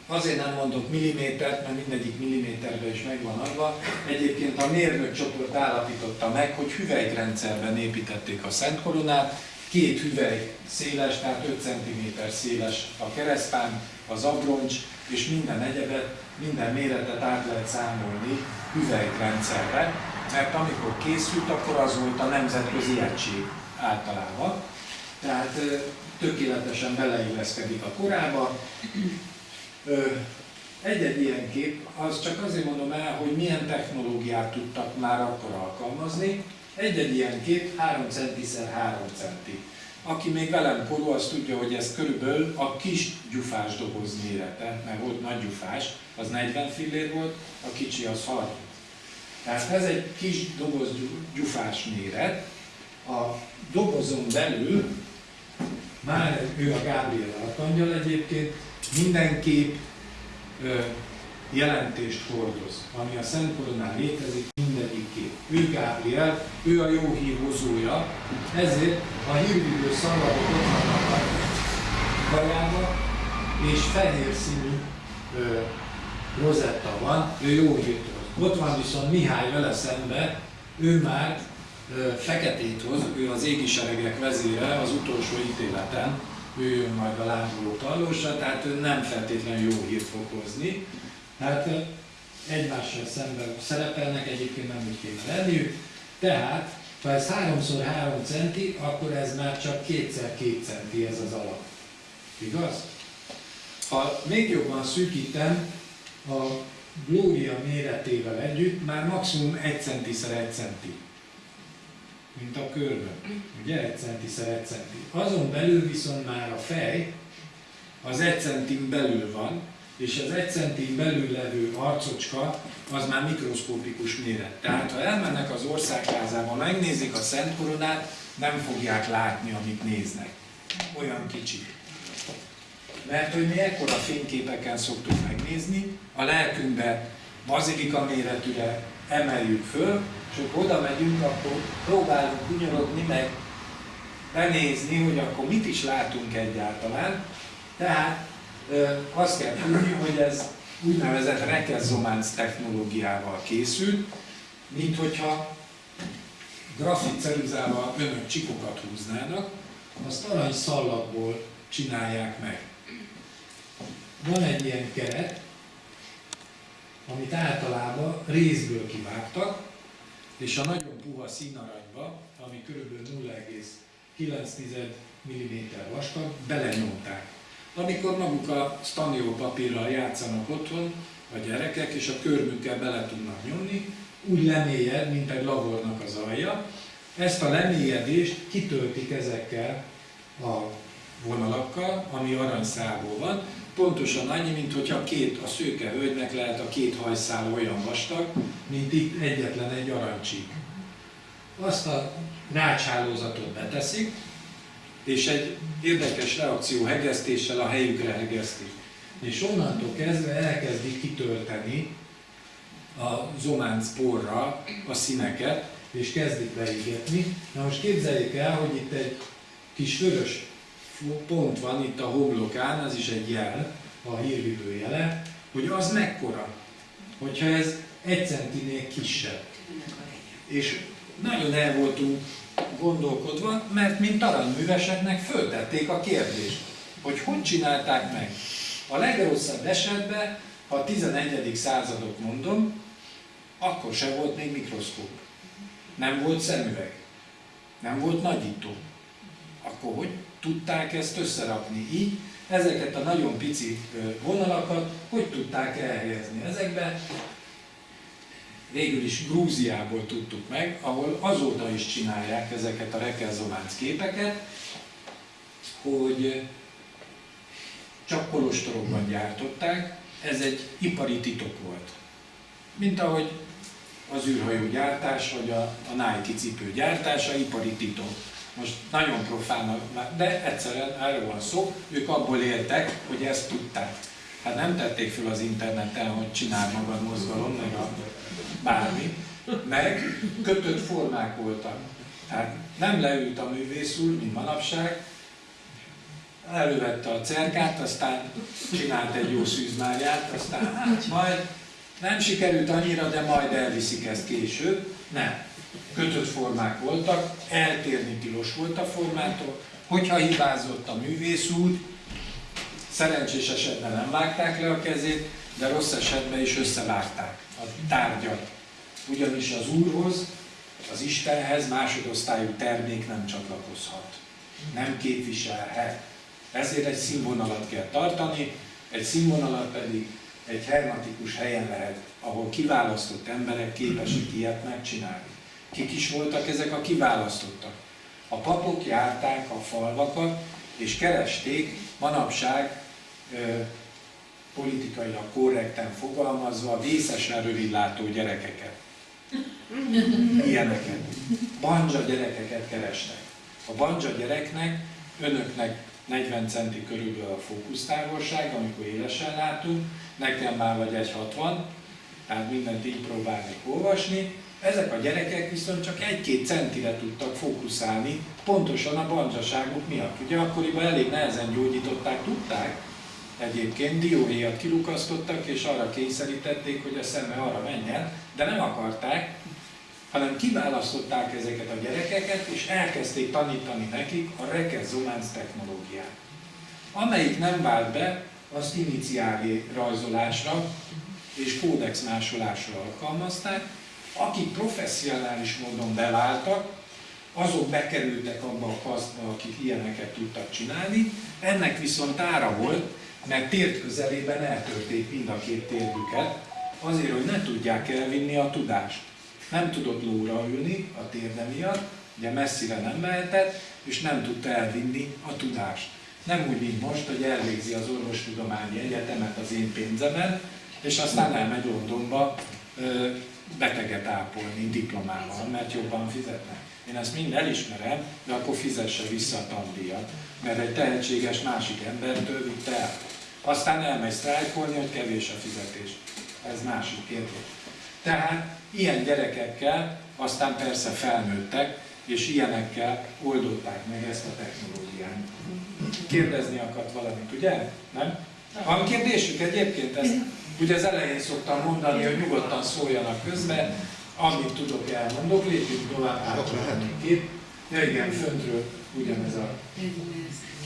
Azért nem mondok millimétert, mert mindegyik milliméterben is megvan adva. Egyébként a mérnök csoport állapította meg, hogy hüvelyrendszerben építették a Szent Koronát, két hüvely széles, tehát 5 cm széles a keresztpán, az abroncs, és minden egyebet, minden méretet át lehet számolni hüvelyrendszerbe, mert amikor készült, akkor az volt a nemzetközi egység általában. Tehát tökéletesen beleilleszkedik a korába. Egy-egy ilyen kép, az csak azért mondom el, hogy milyen technológiát tudtak már akkor alkalmazni. Egy-egy ilyen kép 3 cm 3 cm. Aki még velem korú, az tudja, hogy ez körülbelül a kis gyufás doboz mérete, mert volt nagy gyufás, az 40 fillér volt, a kicsi az 30. Tehát ez egy kis doboz gyu- gyufás méret. A dobozon belül, már ő a Gábriel Arkangyal egyébként, mindenképp ö, jelentést hordoz, ami a Szent Koronán létezik, mindegyik kép. Ő Gábriel, ő a jó hír hozója, ezért a hírvidő szalagok ott vannak a kajába, és fehér színű ö, rozetta van, ő jó hírt hoz. Ott van viszont Mihály vele szembe, ő már feketét hoz, ő az égi seregek vezére az utolsó ítéleten, ő jön majd a lángoló tallósra, tehát ő nem feltétlenül jó hírt fog hozni. Hát ö, egymással szemben szerepelnek, egyébként nem úgy kéne lenniük. Tehát, ha ez 3x3 centi, akkor ez már csak 2x2 centi ez az alap. Igaz? Ha még jobban szűkítem, a Gloria méretével együtt már maximum 1 centiszer 1 centi. Mint a körben. Ugye 1 centiszer 1 centi. Azon belül viszont már a fej az 1 centin belül van, és az egy centin belül levő arcocska az már mikroszkópikus méret. Tehát ha elmennek az országházába, megnézik a Szent Koronát, nem fogják látni, amit néznek. Olyan kicsi. Mert hogy mi ekkora fényképeken szoktuk megnézni, a lelkünkbe bazilika méretűre emeljük föl, és akkor oda megyünk, akkor próbálunk kunyorodni, meg benézni, hogy akkor mit is látunk egyáltalán. Tehát azt kell tudni, hogy ez úgynevezett rekezománc technológiával készült, mint hogyha grafit ceruzával önök csikokat húznának, azt arany szallagból csinálják meg. Van egy ilyen keret, amit általában részből kivágtak, és a nagyon puha színaranyba, ami kb. 0,9 mm vastag, belenyomták. Amikor maguk a stanió papírral játszanak otthon, a gyerekek, és a körmükkel bele tudnak nyomni, úgy lemélyed, mint egy labornak az alja. Ezt a lemélyedést kitöltik ezekkel a vonalakkal, ami aranyszából van, pontosan annyi, mint hogyha két, a szőke hölgynek lehet a két hajszál olyan vastag, mint itt egyetlen egy arancsik. Azt a rácshálózatot beteszik, és egy érdekes reakció hegesztéssel a helyükre hegesztik. És onnantól kezdve elkezdik kitölteni a zománc porra a színeket, és kezdik beégetni. Na most képzeljék el, hogy itt egy kis vörös pont van itt a homlokán, az is egy jel, a hírvívő jele, hogy az mekkora, hogyha ez egy centinél kisebb. És nagyon el voltunk gondolkodva, mert mint aranyműveseknek föltették a kérdést, hogy hogy csinálták meg. A legrosszabb esetben, ha a 11. századot mondom, akkor se volt még mikroszkóp. Nem volt szemüveg. Nem volt nagyító. Akkor hogy tudták ezt összerakni így? Ezeket a nagyon pici vonalakat hogy tudták elhelyezni ezekbe? végül is Grúziából tudtuk meg, ahol azóta is csinálják ezeket a rekelzománc képeket, hogy csak kolostorokban gyártották, ez egy ipari titok volt. Mint ahogy az űrhajó gyártás, vagy a, a Nike cipő gyártása ipari titok. Most nagyon profán, de egyszerűen erről van szó, ők abból éltek, hogy ezt tudták. Hát nem tették föl az interneten, hogy csinál magad mozgalom, meg a bármi, meg kötött formák voltak. Tehát nem leült a művész úr, mint manapság, elővette a cerkát, aztán csinált egy jó szűzmáját, aztán hát majd nem sikerült annyira, de majd elviszik ezt később. Nem. Kötött formák voltak, eltérni tilos volt a formától. Hogyha hibázott a művész úr, szerencsés esetben nem vágták le a kezét, de rossz esetben is összevágták a tárgyat. Ugyanis az Úrhoz, az Istenhez másodosztályú termék nem csatlakozhat. Nem képviselhet. Ezért egy színvonalat kell tartani, egy színvonalat pedig egy hermatikus helyen lehet, ahol kiválasztott emberek képesek ilyet megcsinálni. Kik is voltak ezek a kiválasztottak? A papok járták a falvakat, és keresték manapság politikailag korrekten fogalmazva vészesen rövidlátó gyerekeket. Ilyeneket. Banja gyerekeket keresnek. A banja gyereknek, önöknek 40 centi körülbelül a fókusztávolság, amikor élesen látunk, nekem már vagy 1,60, tehát mindent így próbálnék olvasni. Ezek a gyerekek viszont csak 1-2 centire tudtak fókuszálni, pontosan a banjaságuk miatt. Ugye akkoriban elég nehezen gyógyították, tudták, egyébként dióhéjat kilukasztottak, és arra kényszerítették, hogy a szeme arra menjen, de nem akarták, hanem kiválasztották ezeket a gyerekeket, és elkezdték tanítani nekik a rekezonánc technológiát. Amelyik nem vált be, azt iniciáli rajzolásra és kódex alkalmazták, akik professzionális módon beváltak, azok bekerültek abba a kasztba, akik ilyeneket tudtak csinálni, ennek viszont ára volt, mert tért közelében eltörték mind a két térdüket, azért, hogy ne tudják elvinni a tudást. Nem tudott lóra ülni a térde miatt, ugye messzire nem mehetett, és nem tudta elvinni a tudást. Nem úgy, mint most, hogy elvégzi az orvostudományi egyetemet az én pénzemen, és aztán elmegy Londonba beteget ápolni diplomával, mert jobban fizetnek. Én ezt mind elismerem, de akkor fizesse vissza a tandíjat, mert egy tehetséges másik embertől vitte el. Aztán elmegy sztrájkolni, hogy kevés a fizetés. Ez másik kérdés. Tehát ilyen gyerekekkel aztán persze felnőttek, és ilyenekkel oldották meg ezt a technológiát. Kérdezni akart valamit, ugye? Nem? Van kérdésük egyébként? Ezt ugye az elején szoktam mondani, hogy nyugodtan szóljanak közben, amit tudok elmondok, lépjünk tovább, átadni kép. Ja igen, föntről ugyanez a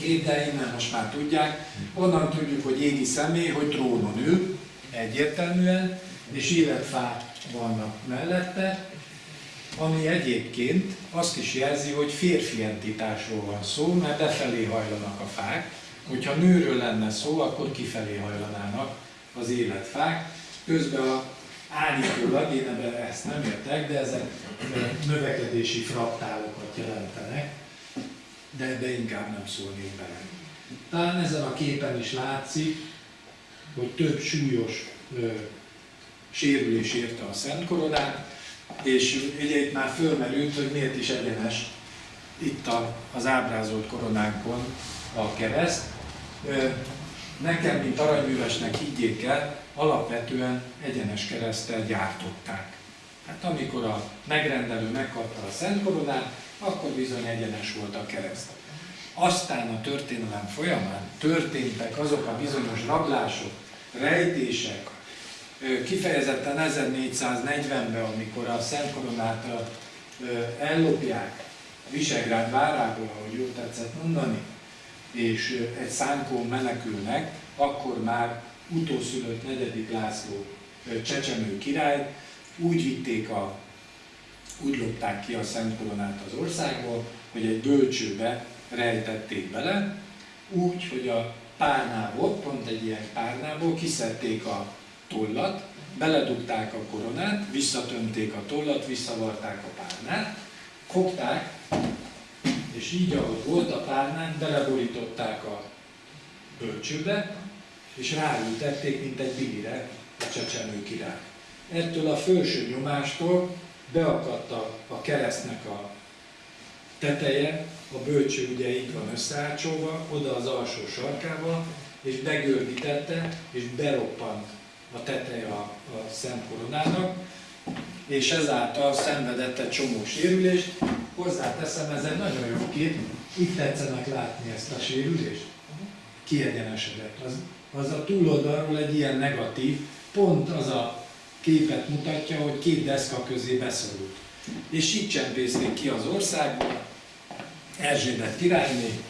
kép, de innen most már tudják. Onnan tudjuk, hogy égi személy, hogy trónon ül, egyértelműen, és életfák vannak mellette, ami egyébként azt is jelzi, hogy férfi entitásról van szó, mert befelé hajlanak a fák, hogyha nőről lenne szó, akkor kifelé hajlanának az életfák. Közben a állítólag, én ebben ezt nem értek, de ezek növekedési fraktálokat jelentenek, de ebbe inkább nem szólnék bele. Talán ezen a képen is látszik, hogy több súlyos ö, sérülés érte a Szent Koronát, és ugye itt már fölmerült, hogy miért is egyenes itt a, az ábrázolt koronánkon a kereszt. Nekem, mint aranyművesnek higgyék el, alapvetően egyenes keresztel gyártották. Hát amikor a megrendelő megkapta a Szent Koronát, akkor bizony egyenes volt a kereszt. Aztán a történelem folyamán történtek azok a bizonyos rablások, rejtések, kifejezetten 1440-ben, amikor a Szent Koronát ellopják Visegrád várából, ahogy jól tetszett mondani, és egy szánkón menekülnek, akkor már utószülött negyedik László csecsemő király. Úgy vitték a, úgy lopták ki a Szent Koronát az országból, hogy egy bölcsőbe rejtették bele, úgy, hogy a párnából, pont egy ilyen párnából kiszedték a tollat, beledugták a koronát, visszatömték a tollat, visszavarták a párnát, fogták, és így, ahogy volt a párnán, beleborították a bölcsőbe, és ráültették, mint egy bilire a csecsemő király. Ettől a felső nyomástól beakadt a, a keresztnek a teteje, a bölcső ugye így van összeácsolva, oda az alsó sarkába, és begördítette, és beroppant a teteje a, a Szent Koronának, és ezáltal szenvedett egy csomó sérülést. Hozzáteszem, ez egy nagyon jó kép, itt tetszenek látni ezt a sérülést. Kiegyenesedett. Az, az a túloldalról egy ilyen negatív, pont az a képet mutatja, hogy két deszka közé beszorult. És így csempészték ki az országból, Erzsébet királyné,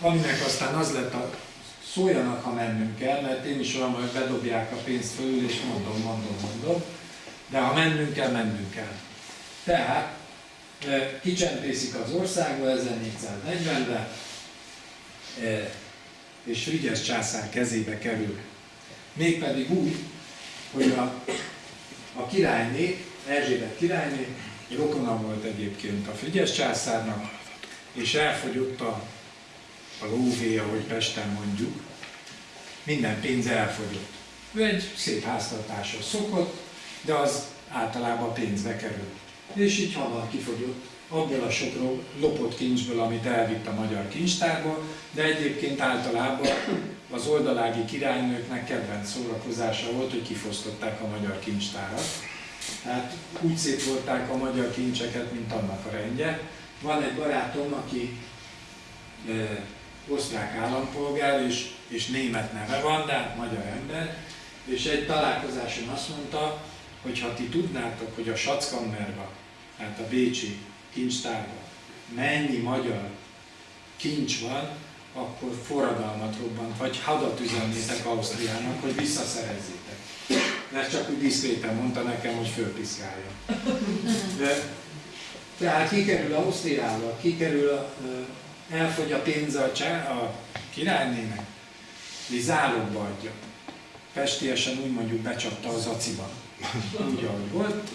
aminek aztán az lett a szóljanak, ha mennünk kell, mert én is olyan, hogy bedobják a pénzt fölül, és mondom, mondom, mondom, de ha mennünk kell, mennünk kell. Tehát kicsempészik az országba 1440-ben, és Frigyes császár kezébe kerül. Mégpedig úgy, hogy a, a királyné, Erzsébet királyné, rokona volt egyébként a Frigyes császárnak, és elfogyott a a lóvé, ahogy Pesten mondjuk, minden pénz elfogyott. Ő egy szép háztartásra szokott, de az általában pénzbe kerül. És így hamar kifogyott abból a sok lopott kincsből, amit elvitt a magyar kincstárból, de egyébként általában az oldalági királynőknek kedvenc szórakozása volt, hogy kifosztották a magyar kincstárat. Tehát úgy szétvolták a magyar kincseket, mint annak a rendje. Van egy barátom, aki eh, osztrák állampolgár, és, és német neve van, de hát magyar ember, és egy találkozáson azt mondta, hogy ha ti tudnátok, hogy a Schatzkammerba, tehát a Bécsi kincstárban mennyi magyar kincs van, akkor forradalmat robbant, vagy hadat üzennétek Ausztriának, hogy visszaszerezzétek. Mert csak úgy diszkréten mondta nekem, hogy fölpiszkálja. De, tehát kikerül Ausztriába, kikerül a, elfogy a pénze a, csá, a királynének, és zálogba adja. Pestiesen úgy mondjuk becsapta az aciban, úgy ahogy volt.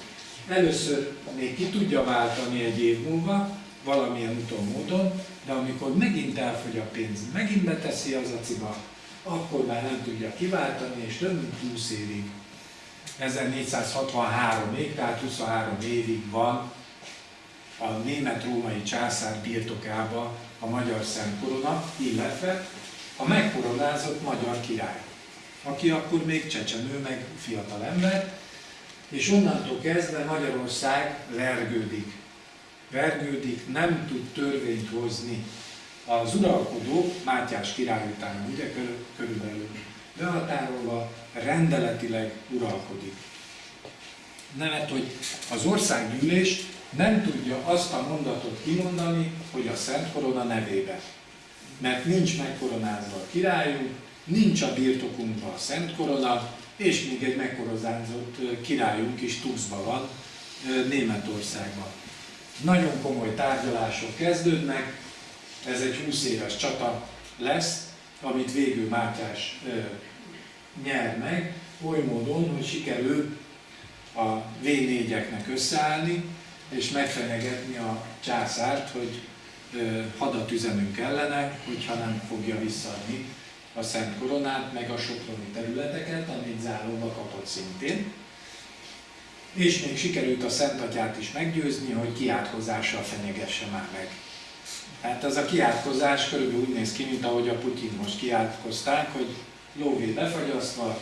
Először még ki tudja váltani egy év múlva, valamilyen úton módon, de amikor megint elfogy a pénz, megint beteszi az aciba, akkor már nem tudja kiváltani, és több mint 20 évig, 1463-ig, tehát 23 évig van a német-római császár birtokába a magyar szentkorona, illetve a megkoronázott magyar király, aki akkor még csecsemő, meg fiatal ember, és onnantól kezdve Magyarország vergődik. Vergődik, nem tud törvényt hozni. Az uralkodó, Mátyás király után ugye körülbelül behatárolva, rendeletileg uralkodik. Nevet, hogy az országgyűlés nem tudja azt a mondatot kimondani, hogy a Szent Korona nevébe. Mert nincs megkoronázva a királyunk, nincs a birtokunkban a Szent Korona, és még egy megkoronázott királyunk is Tuxban van, Németországban. Nagyon komoly tárgyalások kezdődnek, ez egy 20 éves csata lesz, amit végül Mátyás nyer meg, oly módon, hogy sikerül a V4-eknek összeállni, és megfenyegetni a császárt, hogy hadat üzenünk ellene, hogyha nem fogja visszaadni a Szent Koronát, meg a Soproni területeket, amit záróba kapott szintén. És még sikerült a Szent Atyát is meggyőzni, hogy kiátkozással fenyegesse már meg. Hát ez a kiátkozás körülbelül úgy néz ki, mint ahogy a Putyin most kiátkozták, hogy lóvé befagyasztva,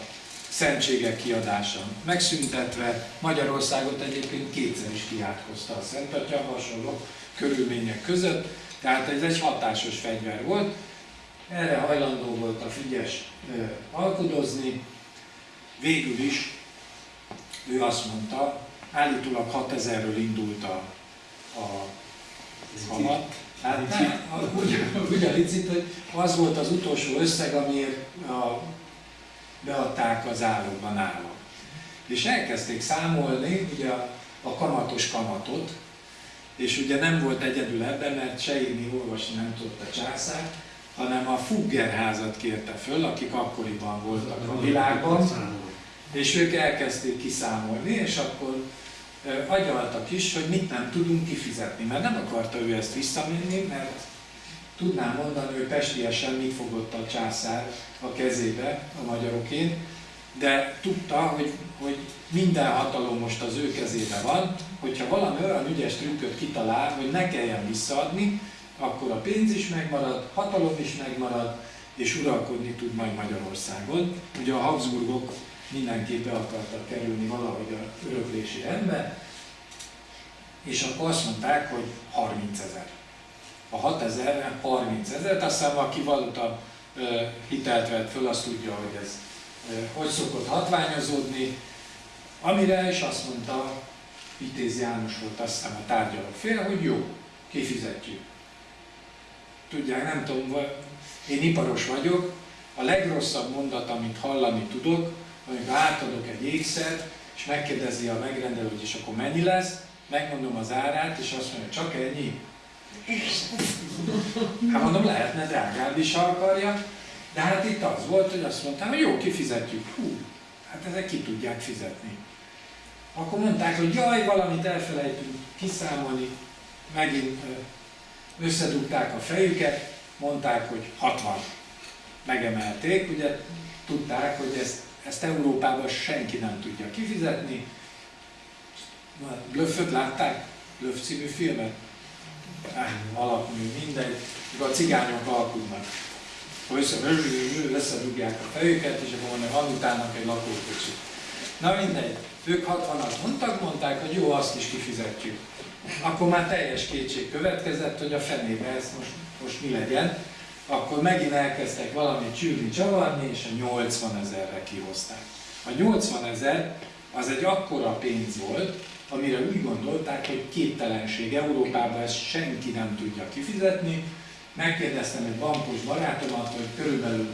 szentségek kiadása megszüntetve. Magyarországot egyébként kétszer is kiátkozta a Szent Atya hasonló körülmények között, tehát ez egy hatásos fegyver volt. Erre hajlandó volt a Figyes alkudozni. Végül is ő azt mondta, állítólag 6000-ről indult a, a halat. Hát úgy, úgy a licit, hogy az volt az utolsó összeg, amiért a, beadták az állóban állam. És elkezdték számolni ugye a, a kamatos kamatot, és ugye nem volt egyedül ebben, mert se írni, olvasni nem tudott a császár, hanem a Fuggerházat kérte föl, akik akkoriban voltak a világban, és ők elkezdték kiszámolni, és akkor agyaltak is, hogy mit nem tudunk kifizetni, mert nem akarta ő ezt visszamenni, mert tudnám mondani, hogy pestiesen mit fogott a császár a kezébe a magyaroként, de tudta, hogy, hogy minden hatalom most az ő kezébe van, hogyha valami olyan ügyes trükköt kitalál, hogy ne kelljen visszaadni, akkor a pénz is megmarad, hatalom is megmarad, és uralkodni tud majd Magyarországon. Ugye a Habsburgok mindenképp be akartak kerülni valahogy a öröklési rendbe, és akkor azt mondták, hogy 30 ezer. A 6 ezer, 30 ezer, aztán aki valuta hitelt vett föl, azt tudja, hogy ez hogy szokott hatványozódni, amire is azt mondta, Vitéz János volt azt a tárgyaló fél, hogy jó, kifizetjük. Tudják, nem tudom, én iparos vagyok, a legrosszabb mondat, amit hallani tudok, amikor átadok egy ékszert, és megkérdezi a megrendelő, hogy és akkor mennyi lesz, megmondom az árát, és azt mondja, csak ennyi. Hát mondom, lehetne drágább is, akarja, de hát itt az volt, hogy azt mondtam, hogy jó, kifizetjük. Hú, hát ezek ki tudják fizetni. Akkor mondták, hogy jaj, valamit elfelejtünk kiszámolni, megint összedugták a fejüket, mondták, hogy 60. Megemelték, ugye tudták, hogy ezt, ezt Európában senki nem tudja kifizetni. Blöfföt látták? Blöff című filmet? Eh, alapmű, mindegy. A cigányok alkudnak. Össze, összedugják a fejüket, és akkor mondják, van utána egy lakókocsi. Na mindegy. Ők 60-at mondtak, mondták, hogy jó, azt is kifizetjük. Akkor már teljes kétség következett, hogy a fenébe ez most, most mi legyen. Akkor megint elkezdtek valamit csülni, csavarni, és a 80 ezerre kihozták. A 80 ezer az egy akkora pénz volt, amire úgy gondolták, hogy képtelenség Európában ezt senki nem tudja kifizetni. Megkérdeztem egy bankos barátomat, hogy körülbelül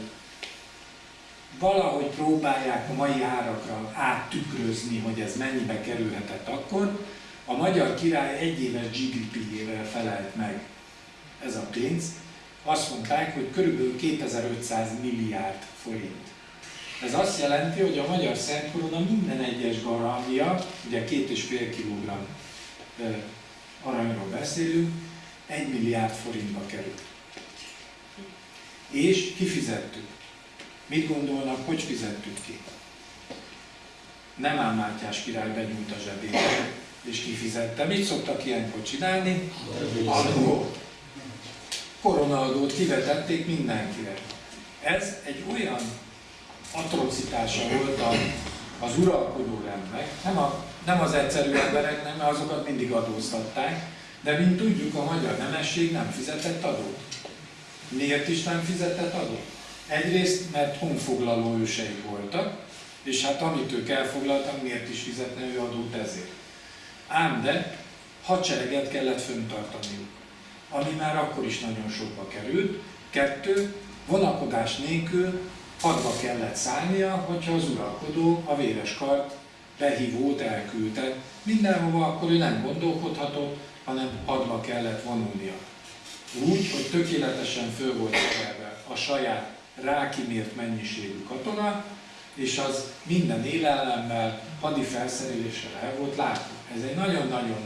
valahogy próbálják a mai árakra áttükrözni, hogy ez mennyibe kerülhetett akkor, a magyar király egy éves GDP-jével felelt meg ez a pénz. Azt mondták, hogy körülbelül 2500 milliárd forint. Ez azt jelenti, hogy a magyar Szent Korona minden egyes garambia, ugye fél kilogramm aranyról beszélünk, 1 milliárd forintba kerül. És kifizettük. Mit gondolnak, hogy fizettük ki? Nem ám Mátyás király benyújt a zsebébe, és kifizette. Mit szoktak ilyenkor csinálni? Adót. Koronaadót kivetették mindenkire. Ez egy olyan atrocitása volt a, az uralkodó rendnek, nem, a, nem az egyszerű embereknek, mert azokat mindig adóztatták, de mint tudjuk, a magyar nemesség nem fizetett adót. Miért is nem fizetett adót? Egyrészt, mert honfoglaló ősei voltak, és hát amit ők elfoglaltak, miért is fizetne ő adót ezért. Ám de hadsereget kellett föntartaniuk, ami már akkor is nagyon sokba került. Kettő, vonakodás nélkül hadba kellett szállnia, hogyha az uralkodó a véres kart behívót elküldte. Mindenhova akkor ő nem gondolkodhatott, hanem hadba kellett vonulnia. Úgy, hogy tökéletesen föl volt a saját rákimért mennyiségű katona, és az minden élelemmel, hadi felszereléssel el volt látva. Ez egy nagyon-nagyon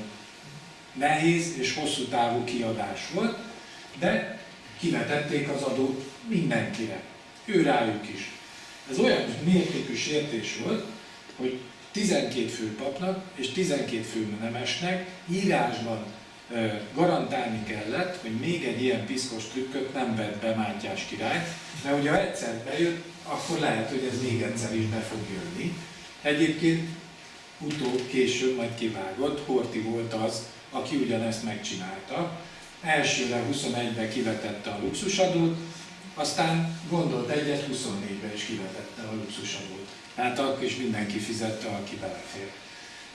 nehéz és hosszú távú kiadás volt, de kivetették az adót mindenkire, ő rájuk is. Ez olyan mértékű sértés volt, hogy 12 fő papnak és 12 fő nemesnek írásban garantálni kellett, hogy még egy ilyen piszkos trükköt nem vett be Mátyás király, de hogyha egyszer bejött, akkor lehet, hogy ez még egyszer is be fog jönni. Egyébként utóbb, később majd kivágott, Horti volt az, aki ugyanezt megcsinálta. Elsőre 21-ben kivetette a luxusadót, aztán gondolt egyet, 24-ben is kivetette a luxusadót. Tehát akkor is mindenki fizette, aki belefér.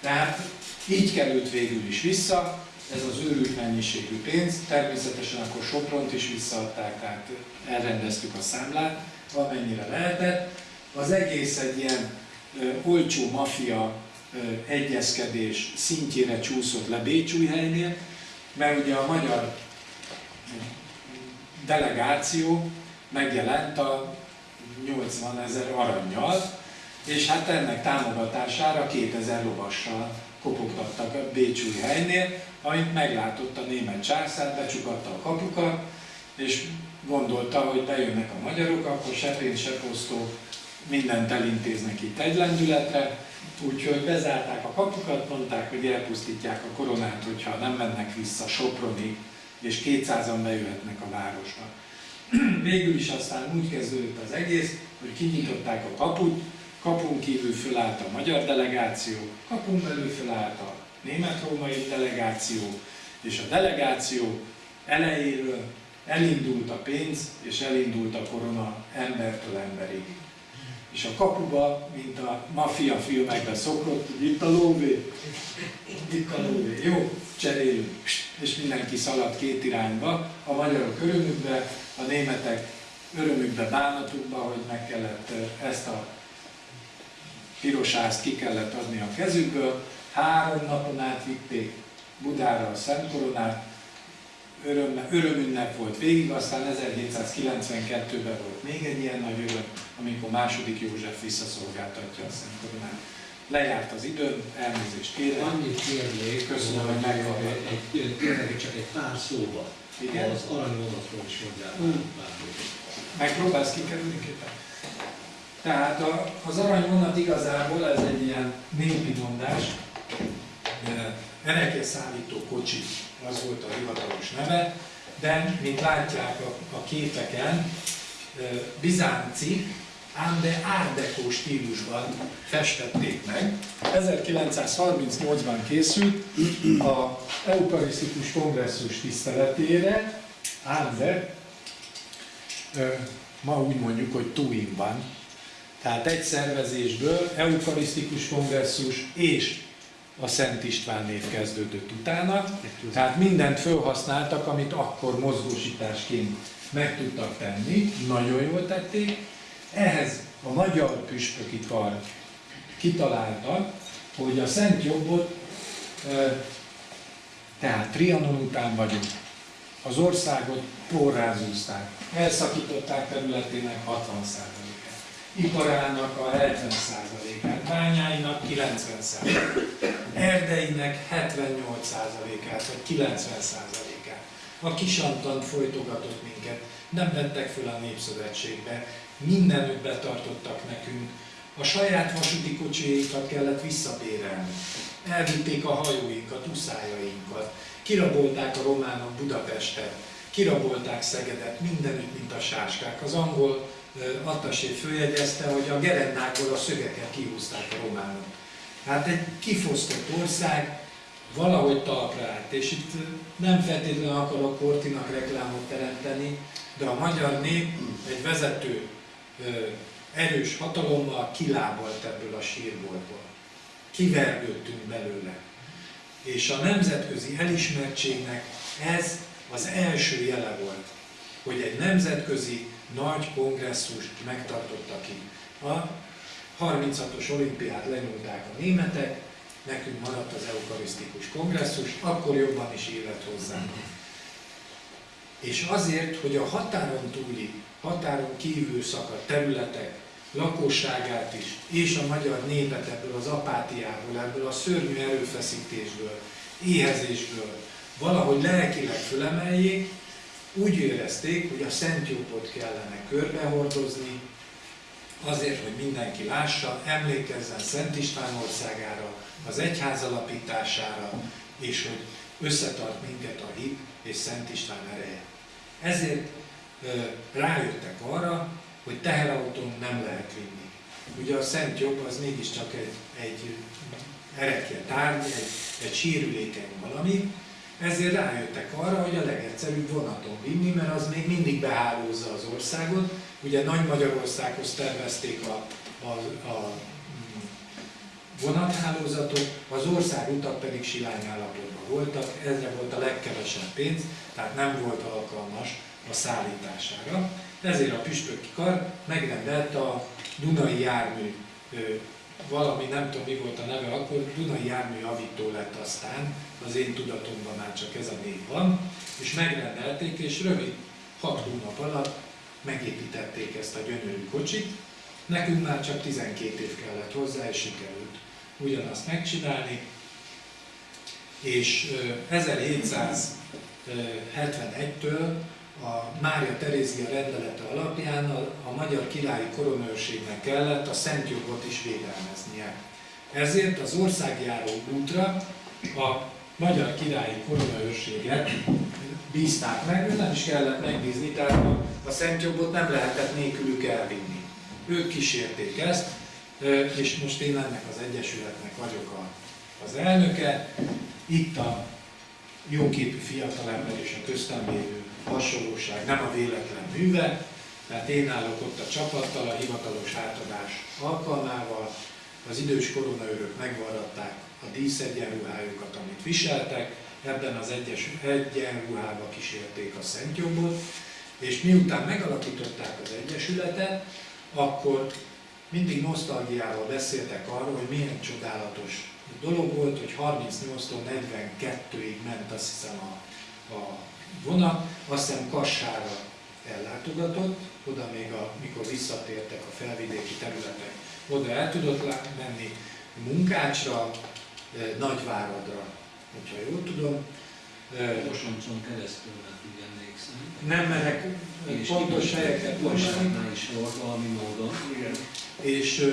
Tehát így került végül is vissza, ez az őrült mennyiségű pénz. Természetesen akkor Sopront is visszaadták, tehát elrendeztük a számlát, amennyire lehetett. Az egész egy ilyen olcsó mafia egyezkedés szintjére csúszott le Bécsújhelynél, mert ugye a magyar delegáció megjelent a 80 ezer aranyjal, és hát ennek támogatására 2000 lovassal kopogtattak a Bécsúj helynél, amit meglátott a német császár, becsukatta a kapukat, és gondolta, hogy bejönnek a magyarok, akkor se pénz, se posztó, mindent elintéznek itt egy lendületre, úgyhogy bezárták a kapukat, mondták, hogy elpusztítják a koronát, hogyha nem mennek vissza Sopronig, és 200-an bejöhetnek a városba. Végül is aztán úgy kezdődött az egész, hogy kinyitották a kaput, kapun kívül fölállt a magyar delegáció, kapun belül fölállt a német-római delegáció, és a delegáció elejéről elindult a pénz, és elindult a korona embertől emberig. És a kapuba, mint a maffia filmekben szokott, itt a lóvé, itt a lóvé, jó, cserélünk, és mindenki szaladt két irányba, a magyarok örömükbe, a németek örömükbe, bánatukba, hogy meg kellett ezt a pirosázt ki kellett adni a kezükből. Három napon át vitték Budára a Szent Koronát, öröm, örömünnep volt végig, aztán 1792-ben volt még egy ilyen nagy öröm, amikor második József visszaszolgáltatja a Szent Koronát. Lejárt az idő, elnézést kérek. Annyit kérnék, Köszönöm, hogy egy, tényleg csak egy pár szóba. Igen. Az aranyvonatról is mondjál pár dolgot. Megpróbálsz kikerülni képen? Tehát a, az aranyvonat igazából ez egy ilyen népi mondás, Erekje szállító kocsi, az volt a hivatalos neve, de, mint látják a, a képeken, bizánci, ám de árdekó stílusban festették meg. 1938-ban készült a Eukarisztikus Kongresszus tiszteletére, ám de ma úgy mondjuk, hogy Tuinban. Tehát egy szervezésből eukarisztikus kongresszus és a Szent István név kezdődött utána. Tehát mindent felhasználtak, amit akkor mozgósításként meg tudtak tenni, nagyon jól tették. Ehhez a magyar püspöki kar kitalálta, hogy a Szent Jobbot, tehát Trianon után vagyunk, az országot porrázúzták, elszakították területének 60%-át, iparának a 70%-át, bányáinak 90%-át, erdeinek 78%-át vagy 90%-át. A kisantant folytogatott minket, nem vettek föl a Népszövetségbe, mindenütt betartottak nekünk, a saját vasúti kocsiékat kellett visszabérelni. Elvitték a hajóinkat, uszájainkat, kirabolták a románok Budapestet, kirabolták Szegedet, mindenütt, mint a sáskák. Az angol attasé följegyezte, hogy a gerendákból a szögeket kihúzták a románok. Hát egy kifosztott ország valahogy talpra állt, és itt nem feltétlenül akarok Kortinak reklámot teremteni, de a magyar nép egy vezető erős hatalommal kilábalt ebből a sírboltból. Kivergődtünk belőle. És a nemzetközi elismertségnek ez az első jele volt, hogy egy nemzetközi nagy kongresszust megtartottak ki. A 36-os olimpiát lenyúlták a németek, nekünk maradt az eukarisztikus kongresszus, akkor jobban is élet hozzánk. És azért, hogy a határon túli, határon kívül szakadt területek lakosságát is, és a magyar népet ebből az apátiából, ebből a szörnyű erőfeszítésből, éhezésből valahogy lelkileg fölemeljék, úgy érezték, hogy a Szent Jópot kellene körbehordozni, azért, hogy mindenki lássa, emlékezzen Szent István országára, az egyház alapítására, és hogy összetart minket a hit és Szent István ereje. Ezért rájöttek arra, hogy teherautón nem lehet vinni. Ugye a Szent Jobb az mégiscsak egy, egy erekje tárgy, egy, egy sírülékeny valami, ezért rájöttek arra, hogy a legegyszerűbb vonaton vinni, mert az még mindig behálózza az országot. Ugye Nagy Magyarországhoz tervezték a, a, a vonathálózatot, az országutak pedig silány állapotban voltak, ezre volt a legkevesebb pénz, tehát nem volt alkalmas a szállítására. Ezért a püspöki kar megrendelt a Dunai jármű, valami, nem tudom mi volt a neve akkor, Dunai jármű javító lett aztán, az én tudatomban már csak ez a név van, és megrendelték, és rövid, hat hónap alatt megépítették ezt a gyönyörű kocsit. Nekünk már csak 12 év kellett hozzá, és sikerült ugyanazt megcsinálni. És 1771-től a Mária Terézia rendelete alapján a, magyar királyi koronőrségnek kellett a szent jogot is védelmeznie. Ezért az országjáró útra a magyar királyi koronaőrséget bízták meg, nem is kellett megbízni, tehát a, a szent jogot nem lehetett nélkülük elvinni. Ők kísérték ezt, és most én ennek az egyesületnek vagyok az elnöke. Itt a jóképű fiatalember és a köztem lévő hasonlóság nem a véletlen műve, tehát én állok ott a csapattal, a hivatalos átadás alkalmával, az idős koronaőrök megvaradták a díszegyenruhájukat, amit viseltek, ebben az egyes egyenruhába kísérték a Szent Jobbot, és miután megalakították az Egyesületet, akkor mindig nosztalgiával beszéltek arról, hogy milyen csodálatos dolog volt, hogy 38-tól 42-ig ment azt hiszem a, a vonat, azt hiszem Kassára ellátogatott, oda még a, mikor visszatértek a felvidéki területek, oda el tudott menni Munkácsra, Nagyváradra, hogyha jól tudom. Mosoncson keresztül, mert úgy emlékszem. Nem merek pontos helyeket mondani. is volt valami módon. Igen. És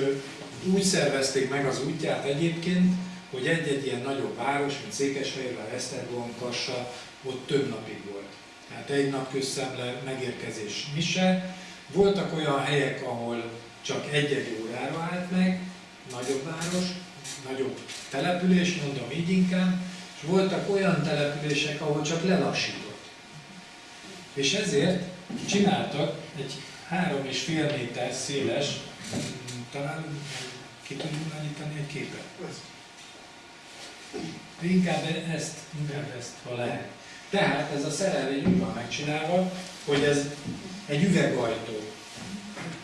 úgy szervezték meg az útját egyébként, hogy egy-egy ilyen nagyobb város, mint Székesfehérvár, Esztergom, Kassa, ott több napig volt. Tehát egy nap közszemle megérkezés mise. Voltak olyan helyek, ahol csak egy-egy órára állt meg, nagyobb város, nagyobb település, mondom így inkább, és voltak olyan települések, ahol csak lelassított. És ezért csináltak egy három és fél méter széles, talán ki tudjuk anyítani egy képet? Inkább ezt, inkább ezt, ha lehet. Tehát ez a szerelvény úgy van megcsinálva, hogy ez egy üvegajtó.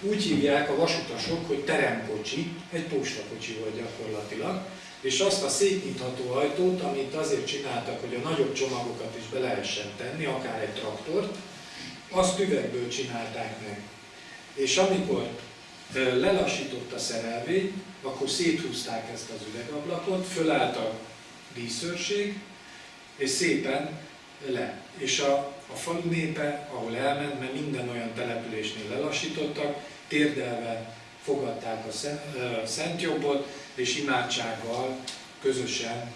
Úgy hívják a vasutasok, hogy teremkocsi, egy postakocsi volt gyakorlatilag, és azt a szétnyitható ajtót, amit azért csináltak, hogy a nagyobb csomagokat is be lehessen tenni, akár egy traktort, azt üvegből csinálták meg. És amikor lelassított a szerelvény, akkor széthúzták ezt az üvegablakot, fölállt a díszőrség, és szépen le. És a a falu népe, ahol elment, mert minden olyan településnél lelassítottak, térdelve fogadták a Szent Jobbot, és imádsággal közösen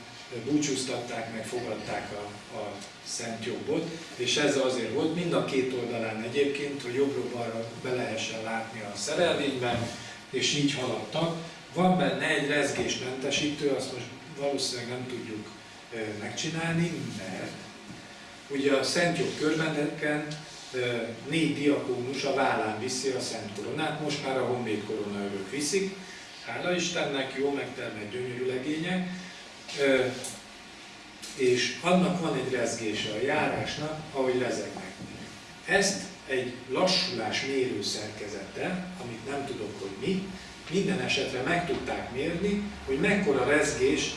búcsúztatták, meg fogadták a, a Szent Jobbot, és ez azért volt mind a két oldalán egyébként, hogy jobbról-balra be lehessen látni a szerelvényben, és így haladtak. Van benne egy rezgésmentesítő, azt most valószínűleg nem tudjuk megcsinálni, mert ugye a Szent Jobb körbeneken négy diakónus a vállán viszi a Szent Koronát, most már a Honvéd koronaörök viszik, hála Istennek, jó megtermett gyönyörű legények, és annak van egy rezgése a járásnak, ahogy rezegnek. Ezt egy lassulás mérő szerkezete, amit nem tudok, hogy mi, minden esetre meg tudták mérni, hogy mekkora rezgés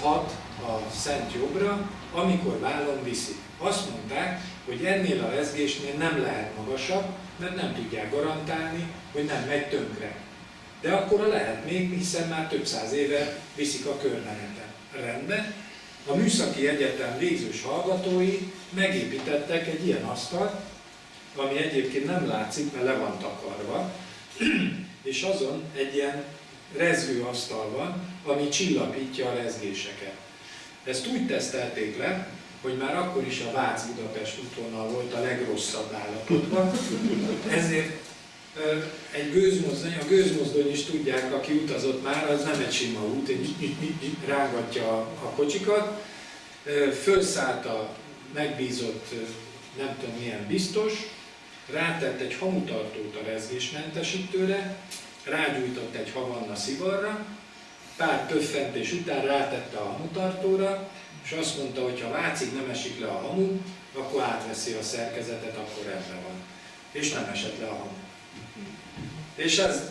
hat a Szent Jobbra, amikor vállon viszik. Azt mondták, hogy ennél a rezgésnél nem lehet magasabb, mert nem tudják garantálni, hogy nem megy tönkre. De akkor lehet még, hiszen már több száz éve viszik a körmeneten. Rendben. A Műszaki Egyetem végzős hallgatói megépítettek egy ilyen asztalt, ami egyébként nem látszik, mert le van takarva, és azon egy ilyen asztal van, ami csillapítja a rezgéseket. Ezt úgy tesztelték le, hogy már akkor is a Vác-Budapest útvonal volt a legrosszabb állapotban, ezért egy gőzmozdony, a gőzmozdony is tudják, aki utazott már, az nem egy sima út, egy rángatja a kocsikat, fölszállt a megbízott, nem tudom milyen biztos, rátett egy hamutartót a rezgésmentesítőre, rágyújtott egy havanna szivarra, pár pöffentés után rátette a hamutartóra, és azt mondta, hogy ha Vácig nem esik le a hamu, akkor átveszi a szerkezetet, akkor rendben van. És nem esett le a hamu. És ez,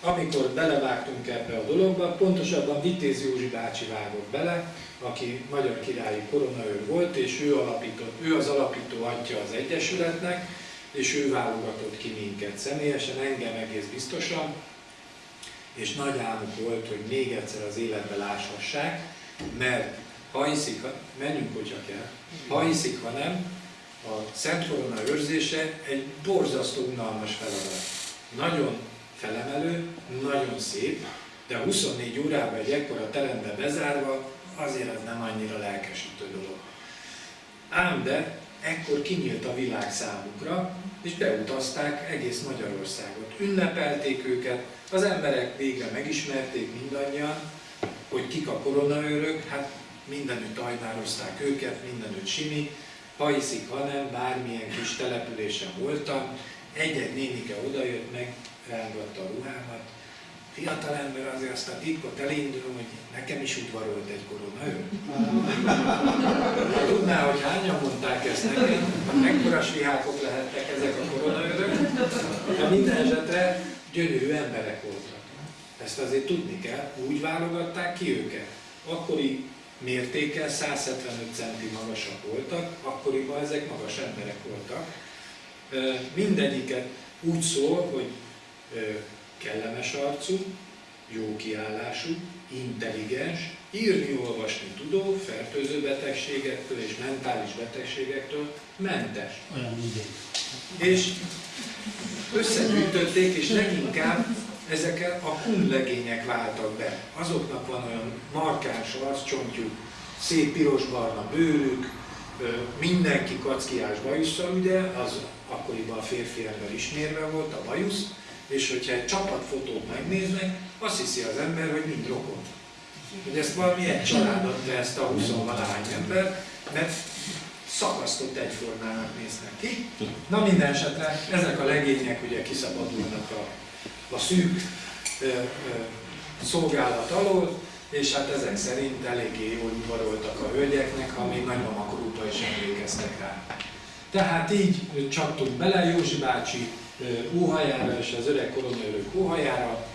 amikor belevágtunk ebbe a dologba, pontosabban Vitéz Józsi bácsi vágott bele, aki magyar királyi koronaőr volt, és ő, alapított, ő az alapító atya az Egyesületnek, és ő válogatott ki minket személyesen, engem egész biztosan, és nagy álmuk volt, hogy még egyszer az életbe láshassák, mert ha hiszik, menjünk, hogyha kell, ha hiszik, ha nem, a Szent Korona őrzése egy borzasztó unalmas feladat. Nagyon felemelő, nagyon szép, de 24 órában egy ekkora terembe bezárva, azért ez nem annyira lelkesítő dolog. Ám de ekkor kinyílt a világ számukra, és beutazták egész Magyarországot. Ünnepelték őket, az emberek végre megismerték mindannyian, hogy kik a koronaőrök, hát mindenütt ajnározták őket, mindenütt simi, hiszik, hanem bármilyen kis településen voltam, egy-egy nénike odajött meg, rángatta a ruhámat, fiatal ember azért azt a titkot elindul, hogy nekem is udvarolt egy koronaőr. Ha tudná, hogy hányan mondták ezt nekem, mekkora svihákok lehettek ezek a koronaőrök, de minden esetre gyönyörű emberek voltak. Ezt azért tudni kell, úgy válogatták ki őket. Akkori mértékkel 175 centi magasak voltak, akkoriban ezek magas emberek voltak. Mindegyiket úgy szól, hogy kellemes arcú, jó kiállású, intelligens, írni, olvasni tudó, fertőző betegségektől és mentális betegségektől mentes. Olyan És összegyűjtötték, és leginkább ezek a kunlegények váltak be. Azoknak van olyan markáns arccsontjuk, szép piros-barna bőrük, mindenki kackiás bajusszal, ugye, az akkoriban a férfi ember ismérve volt, a bajusz, és hogyha egy csapatfotót megnéznek, azt hiszi az ember, hogy mind rokon. Hogy ezt valami egy család adta ezt a 20 valahány ember, mert szakasztott egyformának néznek ki. Na minden esetre ezek a legények ugye kiszabadulnak a, a szűk ö, ö, szolgálat alól, és hát ezek szerint eléggé jól udvaroltak a hölgyeknek, ha még nagymama korúpa is emlékeztek rá. Tehát így csaptunk bele Józsi bácsi óhajára és az öreg koronaőrök óhajára.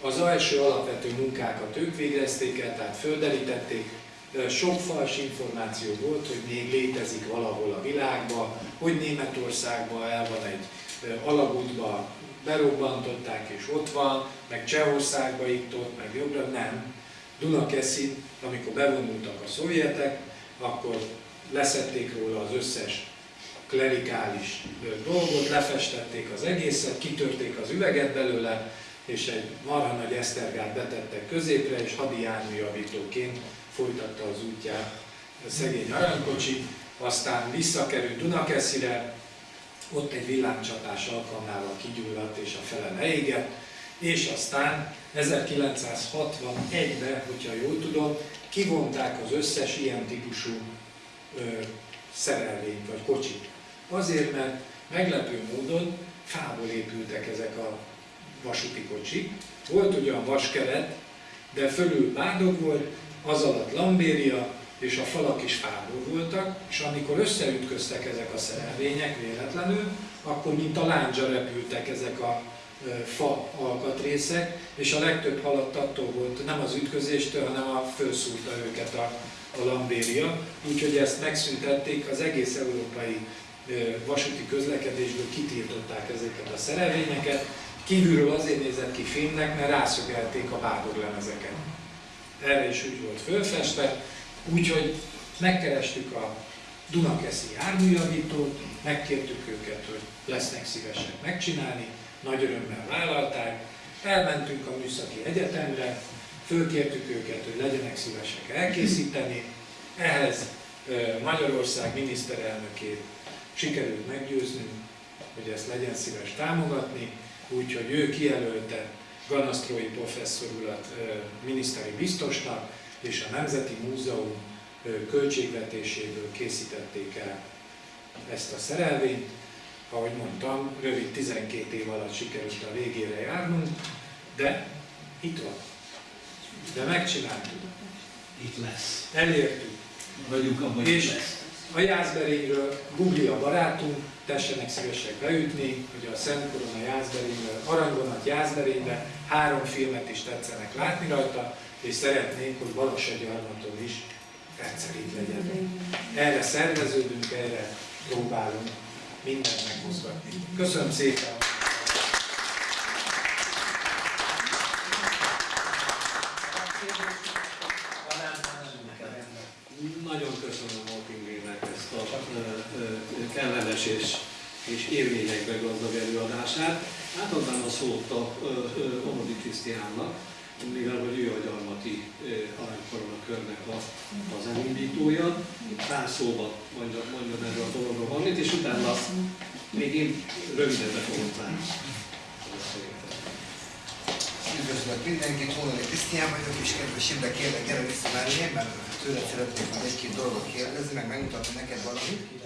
Az első alapvető munkákat ők végezték el, tehát földerítették. Sok fals információ volt, hogy még létezik valahol a világban, hogy Németországban el van egy alagútba, berobbantották és ott van, meg Csehországba itt ott, meg jobbra, nem. Dunakeszin, amikor bevonultak a szovjetek, akkor leszették róla az összes klerikális dolgot, lefestették az egészet, kitörték az üveget belőle, és egy marha nagy esztergát betettek középre, és hadi járműjavítóként folytatta az útját a szegény aranykocsi, aztán visszakerült Dunakeszire, ott egy villámcsatás alkalmával kigyulladt és a fele leégett, és aztán 1961-ben, hogyha jól tudom, kivonták az összes ilyen típusú ö, szerelvényt vagy kocsit. Azért, mert meglepő módon fából épültek ezek a vasúti kocsik. Volt ugyan vaskeret, de fölül bádog volt, az alatt lambéria, és a falak is fából voltak, és amikor összeütköztek ezek a szerelvények véletlenül, akkor mint a lándzsa repültek ezek a fa alkatrészek, és a legtöbb halott attól volt, nem az ütközéstől, hanem a felszúrta őket a, a lambéria. Úgyhogy ezt megszüntették, az egész európai vasúti közlekedésből kitiltották ezeket a szerelvényeket. Kívülről azért nézett ki filmnek, mert rászögelték a bádoglemezeket. Erre is úgy volt fölfestve, úgyhogy megkerestük a Dunakeszi járműjavítót, megkértük őket, hogy lesznek szívesek megcsinálni, nagy örömmel vállalták, elmentünk a Műszaki Egyetemre, fölkértük őket, hogy legyenek szívesek elkészíteni, ehhez Magyarország miniszterelnökét sikerült meggyőznünk, hogy ezt legyen szíves támogatni, úgyhogy ő kijelölte Ganasztrói professzor urat miniszteri biztosnak, és a Nemzeti Múzeum költségvetéséből készítették el ezt a szerelvényt. Ahogy mondtam, rövid 12 év alatt sikerült a végére járnunk, de itt van. De megcsináltuk, Itt lesz. elértük. Vagyunk abban, És lesz. a Jászberényről Gugli a barátunk, tessenek szívesek beütni, hogy a Szent Korona Jászberényről, Arangonat Jászberénybe három filmet is tetszenek látni rajta, és szeretnék, hogy Balassagyarmaton is rendszerint legyen. Erre szerveződünk, erre próbálunk mindent meghozgatni. Köszönöm szépen! Nagyon köszönöm Walkingének ezt a ö, ö, kellemes és, és érvényekbe gazdag előadását. Átadnám a szót a Omodi Krisztiánnak, mivel hogy ő a gyarmati aranykorona körnek a, az elindítója. Pár szóba mondja, mondja erről a dologról valamit, és utána még én röviden be fogom zárni. Üdvözlök mindenkit, Hónali Krisztián vagyok, és kedves Imre, kérlek, gyere vissza mellé, mert tőled szeretnék majd egy-két dolgot kérdezni, meg megmutatni neked valamit.